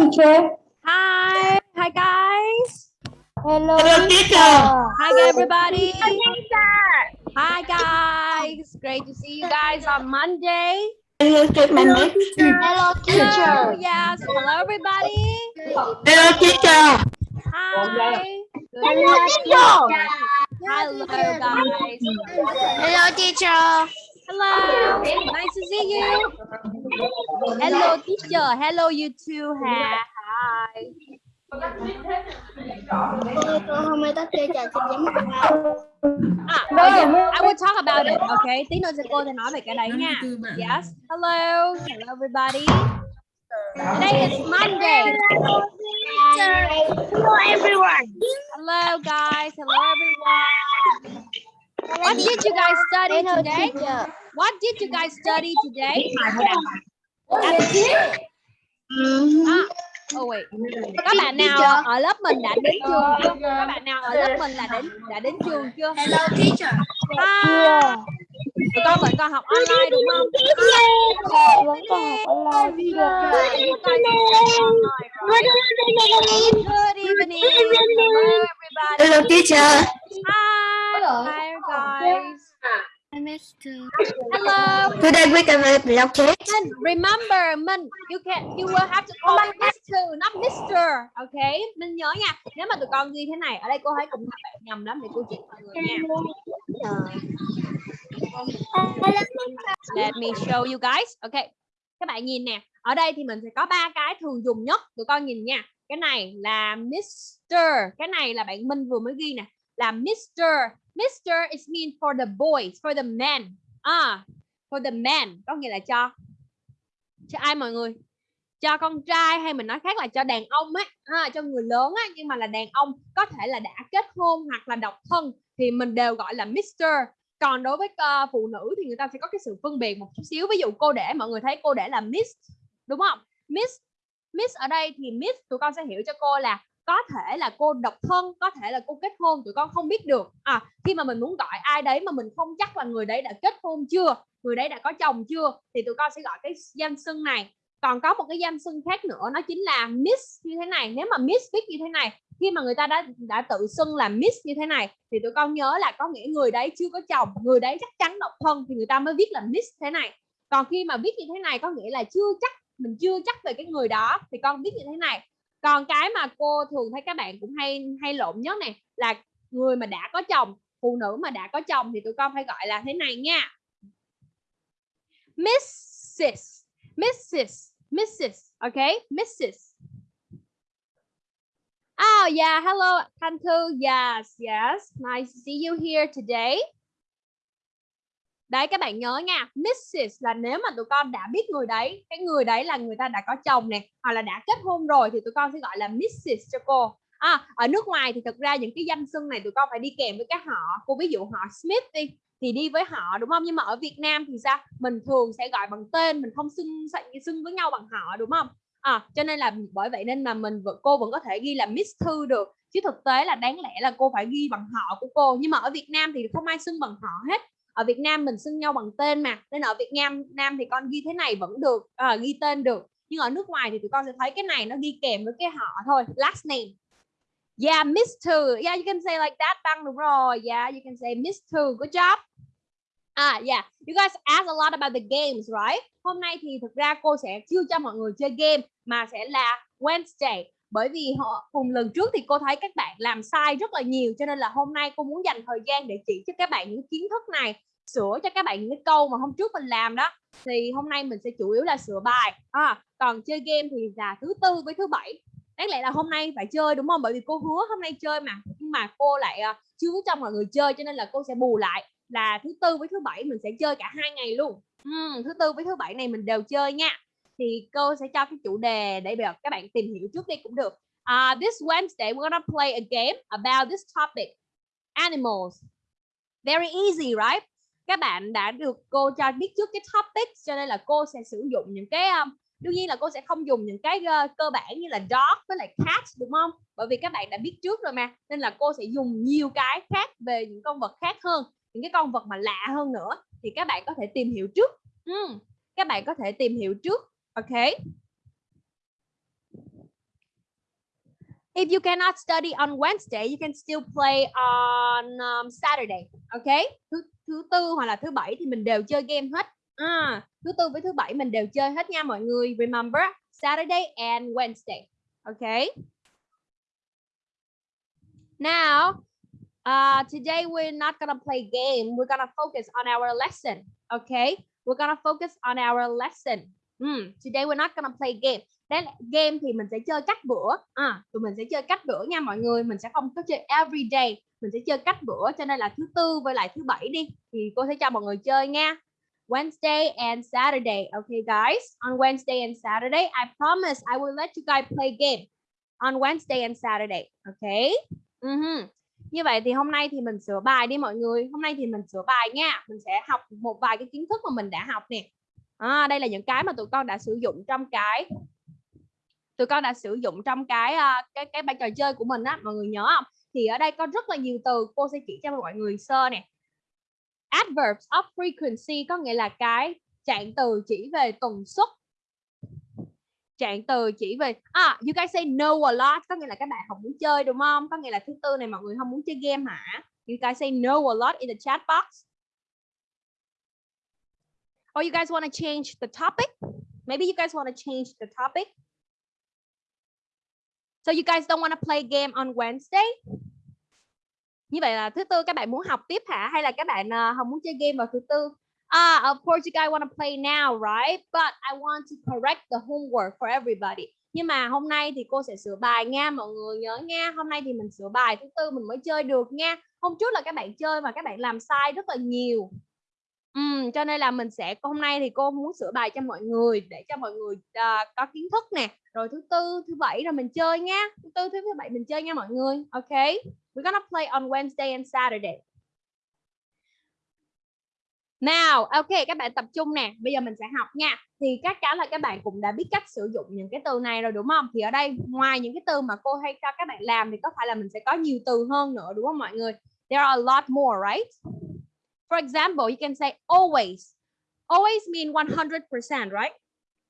teacher. Hi, hi guys. Hello, Hello teacher. Hi everybody. Hi guys. Great to see you guys on Monday. Hello, teacher. My name. Hello, Hello, yes. Hello everybody. Hello, teacher. Hi. Good Hello, teacher. Hello guys. Hello, teacher. Hello. Nice to see you. Hello teacher. Hello you too. Hi. Okay. I will talk about it. Okay. Tí nữa cô sẽ nói về cái đấy nha. Yes. Hello. Hello everybody. Today is Monday. Hello, everyone. Hello guys. Hello everyone. What did you guys study today? What did you guys study today? À, oh wait. Các bạn nào ở lớp mình đã đến trường chưa? Các bạn nào ở lớp mình là đến đã đến trường chưa? Hello, teacher. Hi. Tụi con vẫn còn học online đúng không? Vẫn còn học online. Good evening. Hello everybody. Hello, teacher. Hi. Hi guys. Hello. Today we can make block cake. And remember, Minh, you can you will have to call me Mr. not Mr. Okay? Minh nhớ nha. Nếu mà tụi con ghi thế này, ở đây cô thấy cũng các bạn nhầm lắm để cô chỉ mọi người nha. Let me show you guys. Okay. Các bạn nhìn nè. Ở đây thì mình sẽ có ba cái thường dùng nhất. Tụi con nhìn nha. Cái này là Mr. Cái này là bạn Minh vừa mới ghi nè. Là Mr. Mr. is mean for the boys, for the men. À, for the men có nghĩa là cho cho ai mọi người? Cho con trai hay mình nói khác là cho đàn ông á, à, cho người lớn á nhưng mà là đàn ông có thể là đã kết hôn hoặc là độc thân thì mình đều gọi là Mr. Còn đối với uh, phụ nữ thì người ta sẽ có cái sự phân biệt một chút xíu. Ví dụ cô để mọi người thấy cô để là Miss đúng không? Miss Miss ở đây thì Miss tụi con sẽ hiểu cho cô là có thể là cô độc thân, có thể là cô kết hôn, tụi con không biết được. À khi mà mình muốn gọi ai đấy mà mình không chắc là người đấy đã kết hôn chưa, người đấy đã có chồng chưa, thì tụi con sẽ gọi cái danh xưng này. Còn có một cái danh xưng khác nữa, nó chính là miss như thế này. Nếu mà miss viết như thế này, khi mà người ta đã đã tự xưng là miss như thế này, thì tụi con nhớ là có nghĩa người đấy chưa có chồng, người đấy chắc chắn độc thân, thì người ta mới viết là miss thế này. Còn khi mà viết như thế này, có nghĩa là chưa chắc, mình chưa chắc về cái người đó, thì con viết như thế này còn cái mà cô thường thấy các bạn cũng hay hay lộn nhất này là người mà đã có chồng, phụ nữ mà đã có chồng thì tụi con phải gọi là thế này nha. Mrs Mrs Mrs okay Mrs Oh yeah, hello, Thanh Thư. Yes yes, nice to see you here today. Đấy các bạn nhớ nha Mrs là nếu mà tụi con đã biết người đấy Cái người đấy là người ta đã có chồng nè Hoặc là đã kết hôn rồi thì tụi con sẽ gọi là Mrs cho cô. À, Ở nước ngoài thì thực ra những cái danh xưng này tụi con phải đi kèm với cái họ Cô ví dụ họ Smith đi thì đi với họ đúng không? Nhưng mà ở Việt Nam thì sao? Mình thường sẽ gọi bằng tên mình không xưng xưng với nhau bằng họ đúng không? À, cho nên là bởi vậy nên mà mình cô vẫn có thể ghi là Miss Thư được chứ thực tế là đáng lẽ là cô phải ghi bằng họ của cô. Nhưng mà ở Việt Nam thì không ai xưng bằng họ hết ở Việt Nam mình xưng nhau bằng tên mà nên ở Việt Nam Nam thì con ghi thế này vẫn được à, ghi tên được nhưng ở nước ngoài thì tụi con sẽ thấy cái này nó ghi kèm với cái họ thôi last name. Yeah Mr yeah you can say like that Đăng đúng rồi. Yeah you can say Mr good job. À yeah. You guys ask a lot about the games right? Hôm nay thì thực ra cô sẽ chưa cho mọi người chơi game mà sẽ là Wednesday. Bởi vì họ cùng lần trước thì cô thấy các bạn làm sai rất là nhiều cho nên là hôm nay cô muốn dành thời gian để chỉ cho các bạn những kiến thức này sửa cho các bạn những cái câu mà hôm trước mình làm đó. Thì hôm nay mình sẽ chủ yếu là sửa bài à, còn chơi game thì là thứ tư với thứ bảy. Đáng lẽ là hôm nay phải chơi đúng không? Bởi vì cô hứa hôm nay chơi mà nhưng mà cô lại ờ, uh, chưa cho mọi người chơi cho nên là cô sẽ bù lại là thứ tư với thứ bảy mình sẽ chơi cả hai ngày luôn. Uhm, thứ tư với thứ bảy này mình đều chơi nha. Thì cô sẽ cho cái chủ đề để được các bạn tìm hiểu trước đi cũng được. Uh, this Wednesday we're gonna play a game about this topic animals. Very easy right? Các bạn đã được cô cho biết trước cái topic cho nên là cô sẽ sử dụng những cái um, đương nhiên là cô sẽ không dùng những cái uh, cơ bản như là dog với lại cat đúng không bởi vì các bạn đã biết trước rồi mà nên là cô sẽ dùng nhiều cái khác về những con vật khác hơn những cái con vật mà lạ hơn nữa thì các bạn có thể tìm hiểu trước uhm, các bạn có thể tìm hiểu trước ok If you cannot study on Wednesday, you can still play on um, Saturday. Okay? Thứ tư hoặc là thứ bảy thì mình đều chơi game hết. À, thứ tư với thứ bảy mình đều chơi hết nha mọi người. Remember Saturday and Wednesday. Okay? Now, uh, today we're not gonna play game. We're gonna focus on our lesson. Okay? We're gonna focus on our lesson. Hmm, today we're not gonna play game. Đấy, game thì mình sẽ chơi cách bữa. À, tụi mình sẽ chơi cách bữa nha mọi người. Mình sẽ không có chơi every day. Mình sẽ chơi cách bữa. Cho nên là thứ tư với lại thứ bảy đi. Thì cô sẽ cho mọi người chơi nha. Wednesday and Saturday. Okay, guys. On Wednesday and Saturday, I promise I will let you guys play game on Wednesday and Saturday. Okay. Ừ uh -huh. Như vậy thì hôm nay thì mình sửa bài đi mọi người. Hôm nay thì mình sửa bài nha. Mình sẽ học một vài cái kiến thức mà mình đã học nè. À, đây là những cái mà tụi con đã sử dụng trong cái tụi con đã sử dụng trong cái ờ, cái cái bài trò chơi của mình á mọi người nhớ không thì ở đây có rất là nhiều từ, cô sẽ chỉ cho mọi người sơ nè. Adverbs of frequency có nghĩa là cái trạng từ chỉ về tần suất. Trạng từ chỉ về à you guys say no a lot, có nghĩa là các bạn không muốn chơi, đúng không? Có nghĩa là thứ tư này mọi người không muốn chơi game hả? You guys say no a lot in the chat box. Or you guys want to change the topic? Maybe you guys want to change the topic. So you guys don't want to play game on Wednesday? Như vậy là thứ tư các bạn muốn học tiếp hả? Hay là các bạn ờ, uh, không muốn chơi game vào thứ tư? Ah, of course you guys want to play now, right? But I want to correct the homework for everybody. Nhưng mà hôm nay thì cô sẽ sửa bài nha mọi người nhớ nha. Hôm nay thì mình sửa bài thứ tư mình mới chơi được nha. Hôm trước là các bạn chơi mà các bạn làm sai rất là nhiều. Uhm, cho nên là mình sẽ hôm nay thì cô muốn sửa bài cho mọi người để cho mọi người uh, có kiến thức nè. Rồi thứ tư thứ bảy rồi mình chơi nha. Thứ tư thứ bảy mình chơi nha mọi người ok? We're gonna play on Wednesday and Saturday. Nào ok các bạn tập trung nè. Bây giờ mình sẽ học nha. Thì chắc chắn là các bạn cũng đã biết cách sử dụng những cái từ này rồi đúng không? Thì ở đây ngoài những cái từ mà cô hay cho các bạn làm thì có phải là mình sẽ có nhiều từ hơn nữa đúng không mọi người? There are a lot more right? For example, you can say always. Always mean 100%, right?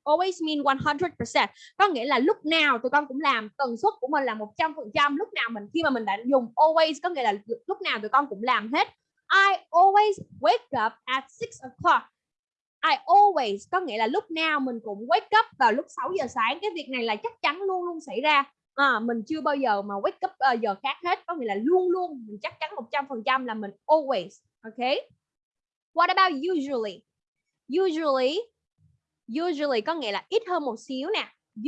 Always mean 100%. Có nghĩa là lúc nào tụi con cũng làm, tần suất của mình là 100%. Lúc nào mình khi mà mình đã dùng always có nghĩa là lúc nào tụi con cũng làm hết. I always wake up at 6 o'clock. I always có nghĩa là lúc nào mình cũng wake up vào lúc 6 giờ sáng. Cái việc này là chắc chắn luôn luôn xảy ra. À, mình chưa bao giờ mà wake up uh, giờ khác hết. Có nghĩa là luôn luôn mình chắc chắn 100% là mình always Okay. What about usually? Usually, usually có nghĩa là ít hơn một xíu nè.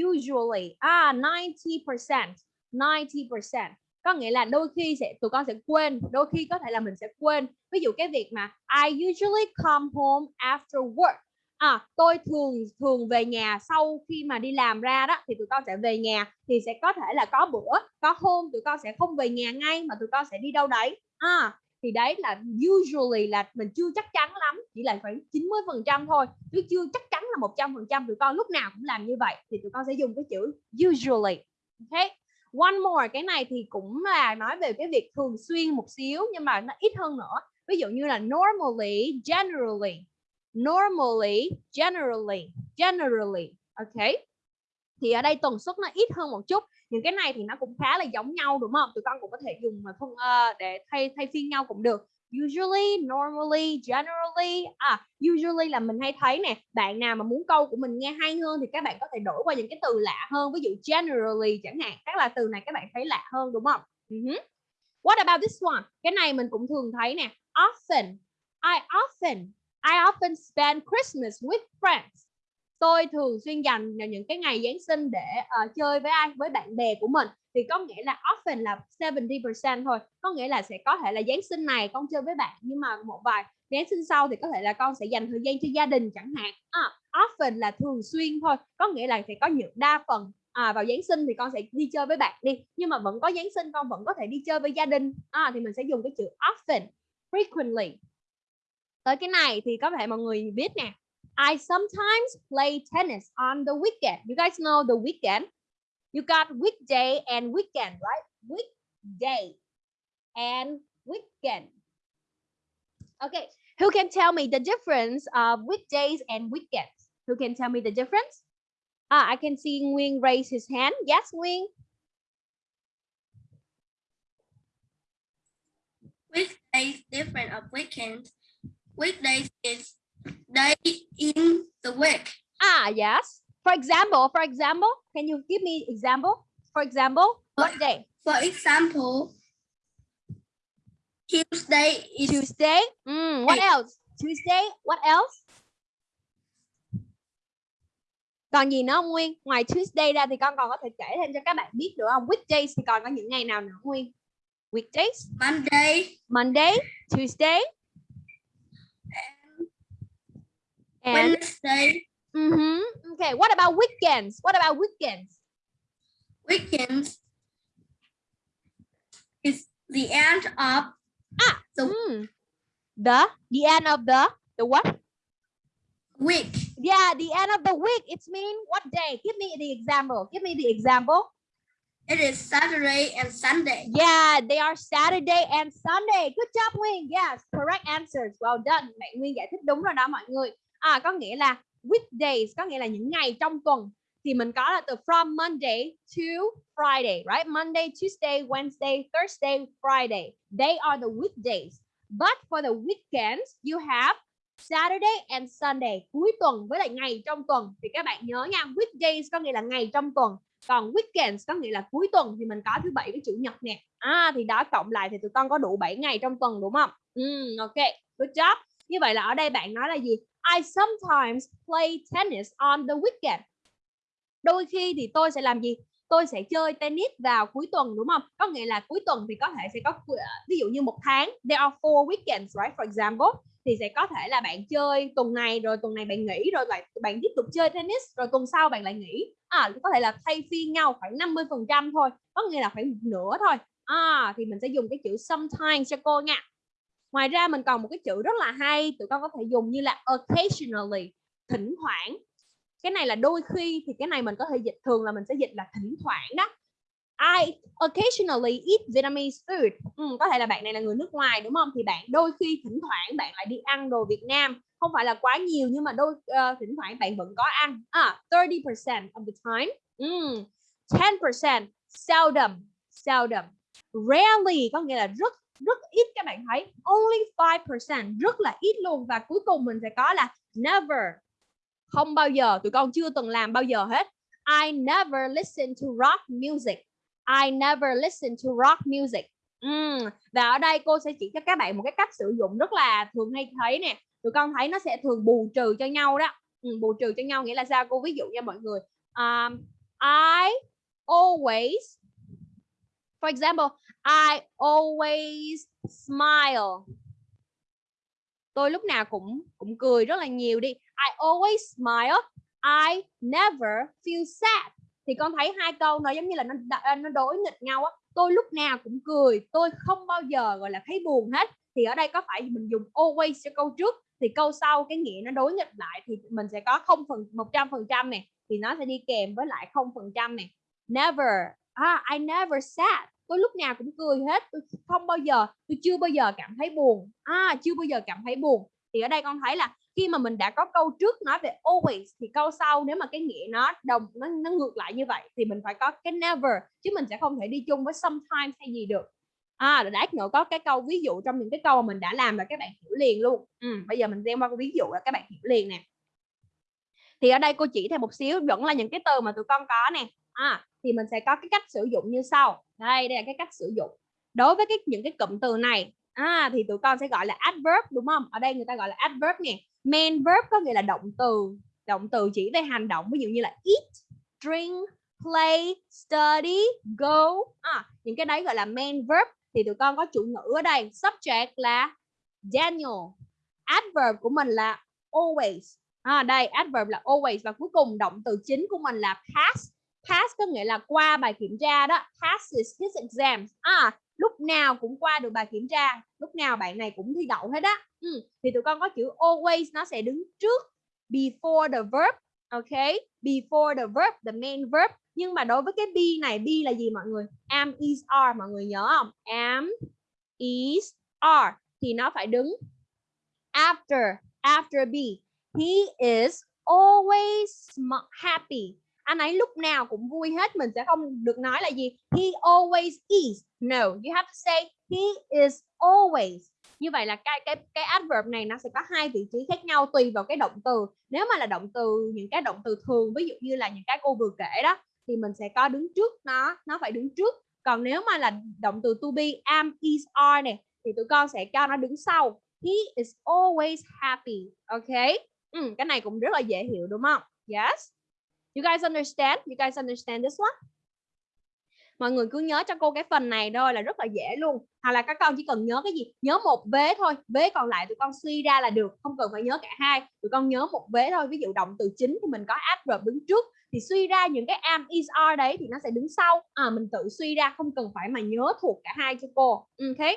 Usually, ah, 90%, 90%. Có nghĩa là đôi khi sẽ tụi con sẽ quên, đôi khi có thể là mình sẽ quên. Ví dụ cái việc mà I usually come home after work. À, tôi thường thường về nhà sau khi mà đi làm ra đó thì tụi con sẽ về nhà thì sẽ có thể là có bữa, có hôm tụi con sẽ không về nhà ngay mà tụi con sẽ đi đâu đấy. À, thì đấy là usually là mình chưa chắc chắn lắm, chỉ là khoảng 90 phần trăm thôi. Chứ chưa chắc chắn là 100 phần trăm tụi con lúc nào cũng làm như vậy, thì tụi con sẽ dùng cái chữ usually. Ok? One more, cái này thì cũng là nói về cái việc thường xuyên một xíu, nhưng mà nó ít hơn nữa. Ví dụ như là normally, generally. Normally, generally generally. Ok? Thì ở đây tần suất nó ít hơn một chút những cái này thì nó cũng khá là giống nhau đúng không? Tụi con cũng có thể dùng mà phân uh, để thay thay phiên nhau cũng được. Usually normally generally à usually là mình hay thấy nè bạn nào mà muốn câu của mình nghe hay hơn thì các bạn có thể đổi qua những cái từ lạ hơn ví dụ generally chẳng hạn các là từ này các bạn thấy lạ hơn đúng không? Ừ uh -huh. what about this one? Cái này mình cũng thường thấy nè often I often I often spend Christmas with friends tôi thường xuyên dành những cái ngày Giáng sinh để uh, chơi với ai? Với bạn bè của mình. Thì có nghĩa là often là 70% thôi. Có nghĩa là sẽ có thể là Giáng sinh này con chơi với bạn nhưng mà một vài Giáng sinh sau thì có thể là con sẽ dành thời gian cho gia đình chẳng hạn. À, often là thường xuyên thôi. Có nghĩa là sẽ có những đa phần à, vào Giáng sinh thì con sẽ đi chơi với bạn đi. Nhưng mà vẫn có Giáng sinh con vẫn có thể đi chơi với gia đình. À, thì mình sẽ dùng cái chữ often frequently. Tới cái này thì có thể mọi người biết nè. I sometimes play tennis on the weekend. You guys know the weekend. You got weekday and weekend, right? Weekday and weekend. Okay, who can tell me the difference of weekdays and weekends? Who can tell me the difference? Ah, I can see Wing raise his hand. Yes, Wing. Weekdays different of weekends. Weekdays is day in the week. Ah, yes. For example, for example, can you give me example? For example, what day? For example, Tuesday is Tuesday. Mm, what else? Tuesday. What else? Còn gì nữa không Nguyên? Ngoài Tuesday ra thì con còn có thể kể thêm cho các bạn biết được không? Weekdays thì còn có những ngày nào nữa Nguyên? Weekdays, Monday, Monday, Tuesday, and Wednesday, Mhm. Okay, what about weekends? What about weekends? weekends is the end of the Hmm. The the end of the the what? week. Yeah, the end of the week. It's mean what day? Give me the example. Give me the example. It is Saturday and Sunday. Yeah, they are Saturday and Sunday. Good job Nguyên. Yes, correct answers. Well done. Bạn Nguyên giải thích đúng rồi đó mọi người. À có nghĩa là weekdays có nghĩa là những ngày trong tuần thì mình có là từ from Monday to Friday, right? Monday, Tuesday, Wednesday, Thursday, Friday. They are the weekdays. But for the weekends, you have Saturday and Sunday. Cuối tuần với lại ngày trong tuần thì các bạn nhớ nha. Weekdays có nghĩa là ngày trong tuần. Còn weekends có nghĩa là cuối tuần thì mình có thứ bảy với chủ nhật nè. À thì đó cộng lại thì tụi con có đủ 7 ngày trong tuần đúng không? Ừ, ok. Good job. Như vậy là ở đây bạn nói là gì? I sometimes play tennis on the weekend. Đôi khi thì tôi sẽ làm gì? Tôi sẽ chơi tennis vào cuối tuần đúng không? Có nghĩa là cuối tuần thì có thể sẽ có ờ, ví dụ như một tháng there are four weekends, right? For example thì sẽ có thể là bạn chơi tuần này rồi tuần này bạn nghỉ rồi lại bạn tiếp tục chơi tennis rồi tuần sau bạn lại nghỉ à có thể là thay phiên nhau khoảng 50 phần trăm thôi có nghĩa là khoảng một nửa thôi à thì mình sẽ dùng cái chữ sometimes cho cô nha ngoài ra mình còn một cái chữ rất là hay tụi con có thể dùng như là occasionally thỉnh thoảng cái này là đôi khi thì cái này mình có thể dịch thường là mình sẽ dịch là thỉnh thoảng đó I occasionally eat Vietnamese food. Ừ, có thể là bạn này là người nước ngoài đúng không? Thì bạn đôi khi thỉnh thoảng bạn lại đi ăn đồ Việt Nam. Không phải là quá nhiều nhưng mà đôi uh, thỉnh thoảng bạn vẫn có ăn. À, 30% of the time. ừ, 10% seldom, seldom. Rarely có nghĩa là rất rất ít các bạn thấy. Only 5% rất là ít luôn và cuối cùng mình sẽ có là never. Không bao giờ, tụi con chưa từng làm bao giờ hết. I never listen to rock music. I never listen to rock music. Uhm, và ở đây cô sẽ chỉ cho các bạn một cái cách sử dụng rất là thường hay thấy nè. Tụi con thấy nó sẽ thường bù trừ cho nhau đó. Ừ, bù trừ cho nhau nghĩa là sao? Cô ví dụ nha mọi người. Um, I always, for example, I always smile. Tôi lúc nào cũng cũng cười rất là nhiều đi. I always smile. I never feel sad. Thì con thấy hai câu nó giống như là nó à, nó đối nghịch nhau á. Tôi lúc nào cũng cười. Tôi không bao giờ gọi là thấy buồn hết. Thì ở đây có phải mình dùng always cho câu trước. Thì câu sau cái nghĩa nó đối nghịch lại thì mình sẽ có không phần một trăm phần trăm này thì nó sẽ đi kèm với lại không phần trăm này never. Ah, I never sad tôi lúc nào cũng cười hết. Tôi không bao giờ tôi chưa bao giờ cảm thấy buồn. À chưa bao giờ cảm thấy buồn. Thì ở đây con thấy là khi mà mình đã có câu trước nói về always thì câu sau nếu mà cái nghĩa nó đồng nó, nó ngược lại như vậy thì mình phải có cái never chứ mình sẽ không thể đi chung với sometimes hay gì được. À đã, nữa có cái câu ví dụ trong những cái câu mà mình đã làm là các bạn hiểu liền luôn. Ừ, bây giờ mình xem qua ví dụ là các bạn hiểu liền nè. Thì ở đây cô chỉ thêm một xíu vẫn là những cái từ mà tụi con có nè à, thì mình sẽ có cái cách sử dụng như sau. Đây đây là cái cách sử dụng. Đối với cái những cái cụm từ này à, thì tụi con sẽ gọi là adverb đúng không? Ở đây người ta gọi là adverb nè. Main verb có nghĩa là động từ động từ chỉ về hành động ví dụ như là eat drink play study go. À, những cái đấy gọi là main verb. Thì tụi con có chủ ngữ ở đây. Subject là Daniel. Adverb của mình là always. À, đây adverb là always. Và cuối cùng động từ chính của mình là past pass có nghĩa là qua bài kiểm tra đó. Passes his exams à lúc nào cũng qua được bài kiểm tra. Lúc nào bạn này cũng thi đậu hết á. Ừ. thì tụi con có chữ always, nó sẽ đứng trước. Before the verb, ok? Before the verb, the main verb. Nhưng mà đối với cái be này, be là gì mọi người? Am is are, mọi người nhớ không? Am is are. Thì nó phải đứng after after be. He is always happy anh ấy lúc nào cũng vui hết mình sẽ không được nói là gì. He always is. No you have to say he is always. Như vậy là cái cái cái adverb này nó sẽ có hai vị trí khác nhau tùy vào cái động từ. Nếu mà là động từ những cái động từ thường ví dụ như là những cái cô vừa kể đó thì mình sẽ có đứng trước nó nó phải đứng trước. Còn nếu mà là động từ to be am is are này thì tụi con sẽ cho nó đứng sau. He is always happy ok ừ, cái này cũng rất là dễ hiểu đúng không? Yes? You guys understand? You guys understand this one? Mọi người cứ nhớ cho cô cái phần này thôi là rất là dễ luôn. Hoặc là các con chỉ cần nhớ cái gì? Nhớ một vế thôi. Vế còn lại tụi con suy ra là được. Không cần phải nhớ cả hai. Tụi con nhớ một vế thôi. Ví dụ động từ chính thì mình có adverb đứng trước. Thì suy ra những cái am is are đấy thì nó sẽ đứng sau. À, mình tự suy ra. Không cần phải mà nhớ thuộc cả hai cho cô. Ừ, ok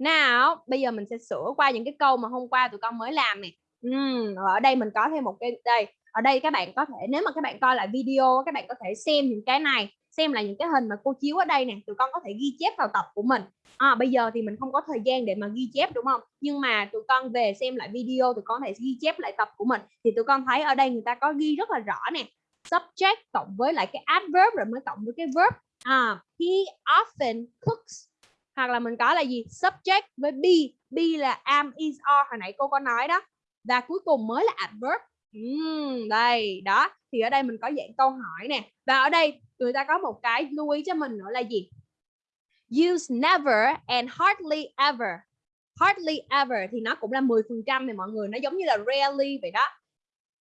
nào bây giờ mình sẽ sửa qua những cái câu mà hôm qua tụi con mới làm nè uhm, ở đây mình có thêm một cái đây ở đây các bạn có thể nếu mà các bạn coi lại video các bạn có thể xem những cái này xem là những cái hình mà cô chiếu ở đây nè tụi con có thể ghi chép vào tập của mình. À, bây giờ thì mình không có thời gian để mà ghi chép đúng không? Nhưng mà tụi con về xem lại video tụi con có thể ghi chép lại tập của mình. Thì tụi con thấy ở đây người ta có ghi rất là rõ nè subject cộng với lại cái adverb rồi mới cộng với cái verb. À, he often cooks hoặc là mình có là gì? Subject với be. Be là am is are hồi nãy cô có nói đó và cuối cùng mới là adverb. Uhm, đây đó. Thì ở đây mình có dạng câu hỏi nè. Và ở đây người ta có một cái lưu ý cho mình nữa là gì? Use never and hardly ever. Hardly ever thì nó cũng là 10 phần trăm này mọi người. Nó giống như là rarely vậy đó.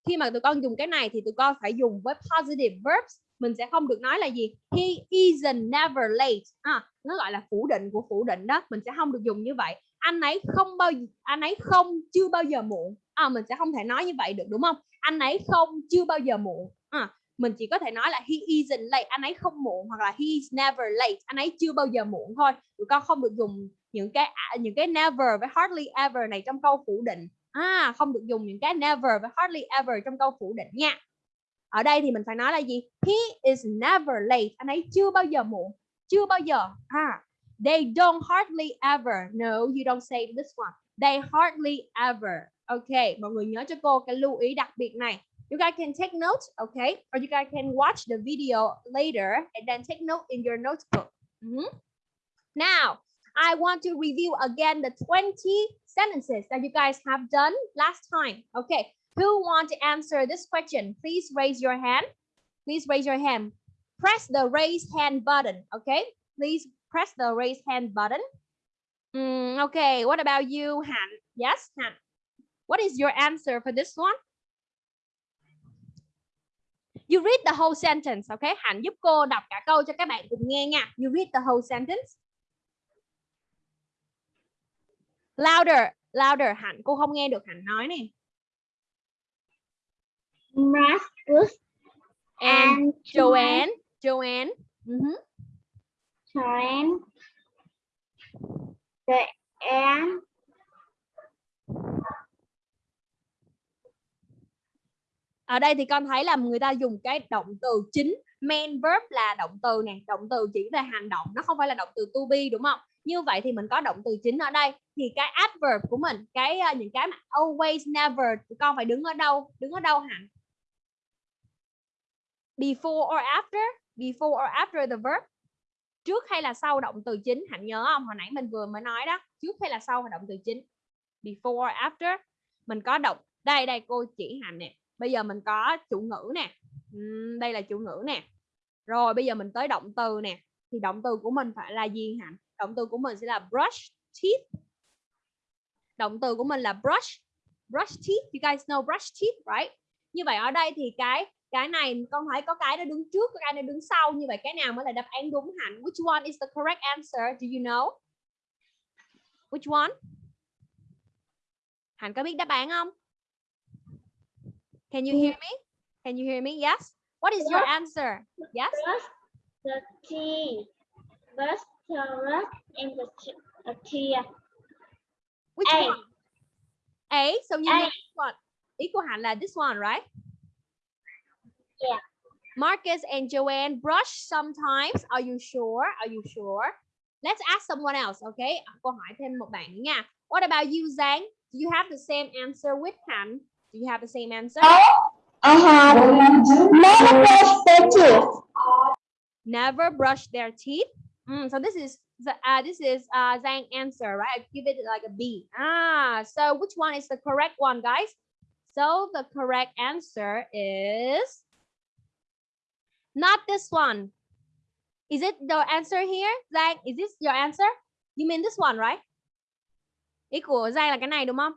Khi mà tụi con dùng cái này thì tụi con phải dùng với positive verbs. Mình sẽ không được nói là gì? He isn't never late. À, nó gọi là phủ định của phủ định đó. Mình sẽ không được dùng như vậy. Anh ấy không bao anh ấy không chưa bao giờ muộn à, mình sẽ không thể nói như vậy được đúng không? Anh ấy không chưa bao giờ muộn. À, mình chỉ có thể nói là he isn't late. Anh ấy không muộn hoặc là he is never late. Anh ấy chưa bao giờ muộn thôi. Tụi con không được dùng những cái à, những cái never với hardly ever này trong câu phủ định. À không được dùng những cái never với hardly ever trong câu phủ định nha. Ở đây thì mình phải nói là gì? He is never late. Anh ấy chưa bao giờ muộn. Chưa bao giờ. À they don't hardly ever. No you don't say this one. They hardly ever okay mọi người nhớ cho cô cái lưu ý đặc biệt này. You guys can take notes okay or you guys can watch the video later and then take note in your notebook. Mm -hmm. now I want to review again the 20 sentences that you guys have done last time okay who want to answer this question? Please raise your hand. Please raise your hand. Press the raise hand button okay please press the raise hand button. Mm, okay what about you Han? Yes Han? What is your answer for this one You read the whole sentence, okay? Hạnh giúp cô đọc cả câu cho các bạn cùng nghe nha. You read the whole sentence. Louder, louder. Hạnh, cô không nghe được Hạnh nói nè. Marcus And, and Joanne, Joanne. Uh -huh. Joanne the and ở đây thì con thấy là người ta dùng cái động từ chính main verb là động từ nè động từ chỉ về hành động nó không phải là động từ to be đúng không? Như vậy thì mình có động từ chính ở đây. Thì cái adverb của mình cái uh, những cái mà always never con phải đứng ở đâu? Đứng ở đâu hẳn before or after? Before or after the verb? Trước hay là sau động từ chính? Hạnh nhớ không? Hồi nãy mình vừa mới nói đó. Trước hay là sau động từ chính? Before or after? Mình có động đây đây cô chỉ hạnh nè bây giờ mình có chủ ngữ nè. Uhm, đây là chủ ngữ nè. Rồi bây giờ mình tới động từ nè. Thì động từ của mình phải là gì hả? Động từ của mình sẽ là brush teeth. Động từ của mình là brush brush teeth. You guys know brush teeth right? Như vậy ở đây thì cái cái này con thấy có cái nó đứng trước cái nó đứng sau. Như vậy cái nào mới là đáp án đúng hẳn which one is the correct answer? Do you know? Which one? Hạnh có biết đáp án không? Can you hear me? Can you hear me? Yes. What is your answer? Yes. the. Brush the brush and the t-. Which A. one? A. So you A. this one. Ý của Hạnh là this one, right? Yeah. Marcus and Joanne brush sometimes. Are you sure? Are you sure? Let's ask someone else, okay? Câu hỏi thêm một bạn nha. What about you, Zhang? Do you have the same answer with Hạnh? Do you have the same answer? Uh-huh. Never brush their teeth. Never brush their teeth. Mm, so this is the- uh, this is uh, Zhang answer, right? I give it like a B. Ah, so which one is the correct one, guys? So the correct answer is not this one. Is it the answer here, Zhang? Is this your answer? You mean this one, right? Ý của Giang là cái này đúng không?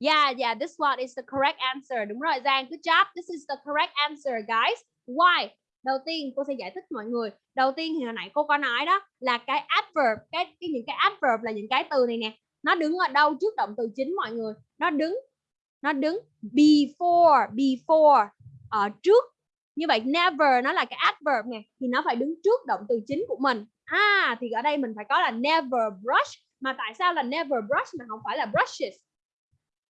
Yeah, yeah, this one is the correct answer. Đúng rồi Giang, good job. This is the correct answer, guys. Why? Đầu tiên cô sẽ giải thích mọi người. Đầu tiên thì hồi nãy cô có nói đó là cái adverb, cái, cái những cái adverb là những cái từ này nè. Nó đứng ở đâu trước động từ chính mọi người? Nó đứng nó đứng before, before ở trước. Như vậy never nó là cái adverb nè thì nó phải đứng trước động từ chính của mình. À thì ở đây mình phải có là never brush mà tại sao là never brush mà không phải là brushes?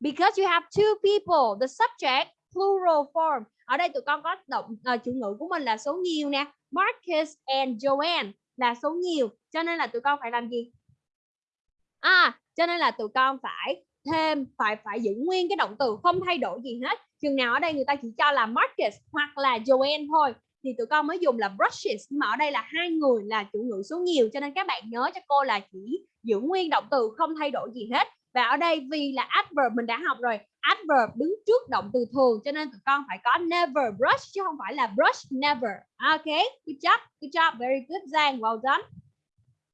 Because you have two people, the subject plural form. Ở đây tụi con có động ờ, uh, chủ ngữ của mình là số nhiều nè. Marcus and Joanne là số nhiều. Cho nên là tụi con phải làm gì? À, cho nên là tụi con phải thêm phải phải giữ nguyên cái động từ không thay đổi gì hết. Chừng nào ở đây người ta chỉ cho là Marcus hoặc là Joanne thôi thì tụi con mới dùng là brushes nhưng mà ở đây là hai người là chủ ngữ số nhiều cho nên các bạn nhớ cho cô là chỉ giữ nguyên động từ không thay đổi gì hết và ở đây vì là adverb mình đã học rồi adverb đứng trước động từ thường cho nên tụi con phải có never brush chứ không phải là brush never. Ok good job good job very good Giang well done.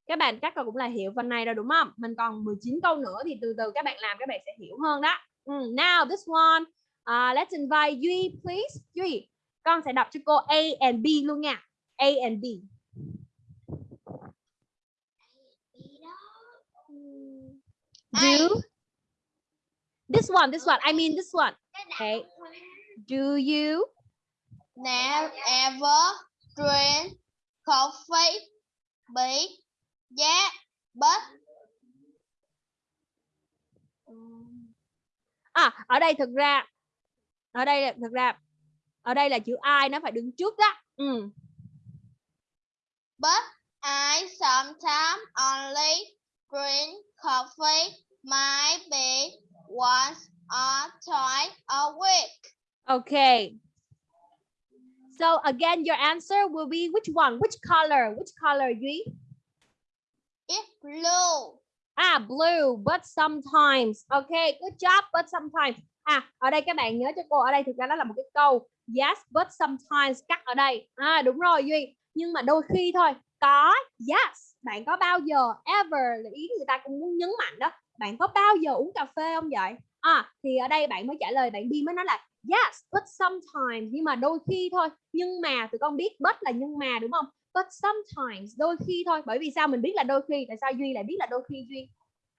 Các bạn chắc là cũng là hiểu phần này rồi đúng không? Mình còn 19 câu nữa thì từ từ các bạn làm các bạn sẽ hiểu hơn đó. Ừ, now this one uh, let's invite Duy please. Duy con sẽ đọc cho cô A and B luôn nha. A and B. do? This one this one. I mean this one. Okay. Do you Never ever drink coffee bị giá bất à ở đây thực ra ở đây thực ra ở đây là chữ I nó phải đứng trước đó. Ừ. but I sometimes only drink coffee maybe once or twice a week. okay so again your answer will be which one which color which color Duy It's blue. À blue, but sometimes. Okay, good job, but sometimes. À, ở đây các bạn nhớ cho cô, ở đây thực ra đó là một cái câu. Yes, but sometimes cắt ở đây. À đúng rồi Duy. Nhưng mà đôi khi thôi. Có, yes. Bạn có bao giờ, ever là ý người ta cũng muốn nhấn mạnh đó. Bạn có bao giờ uống cà phê không vậy? À, thì ở đây bạn mới trả lời, bạn đi mới nói là yes, but sometimes. Nhưng mà đôi khi thôi. Nhưng mà, tụi con biết but là nhưng mà đúng không? But sometimes, đôi khi thôi. Bởi vì sao mình biết là đôi khi? Tại sao Duy lại biết là đôi khi Duy?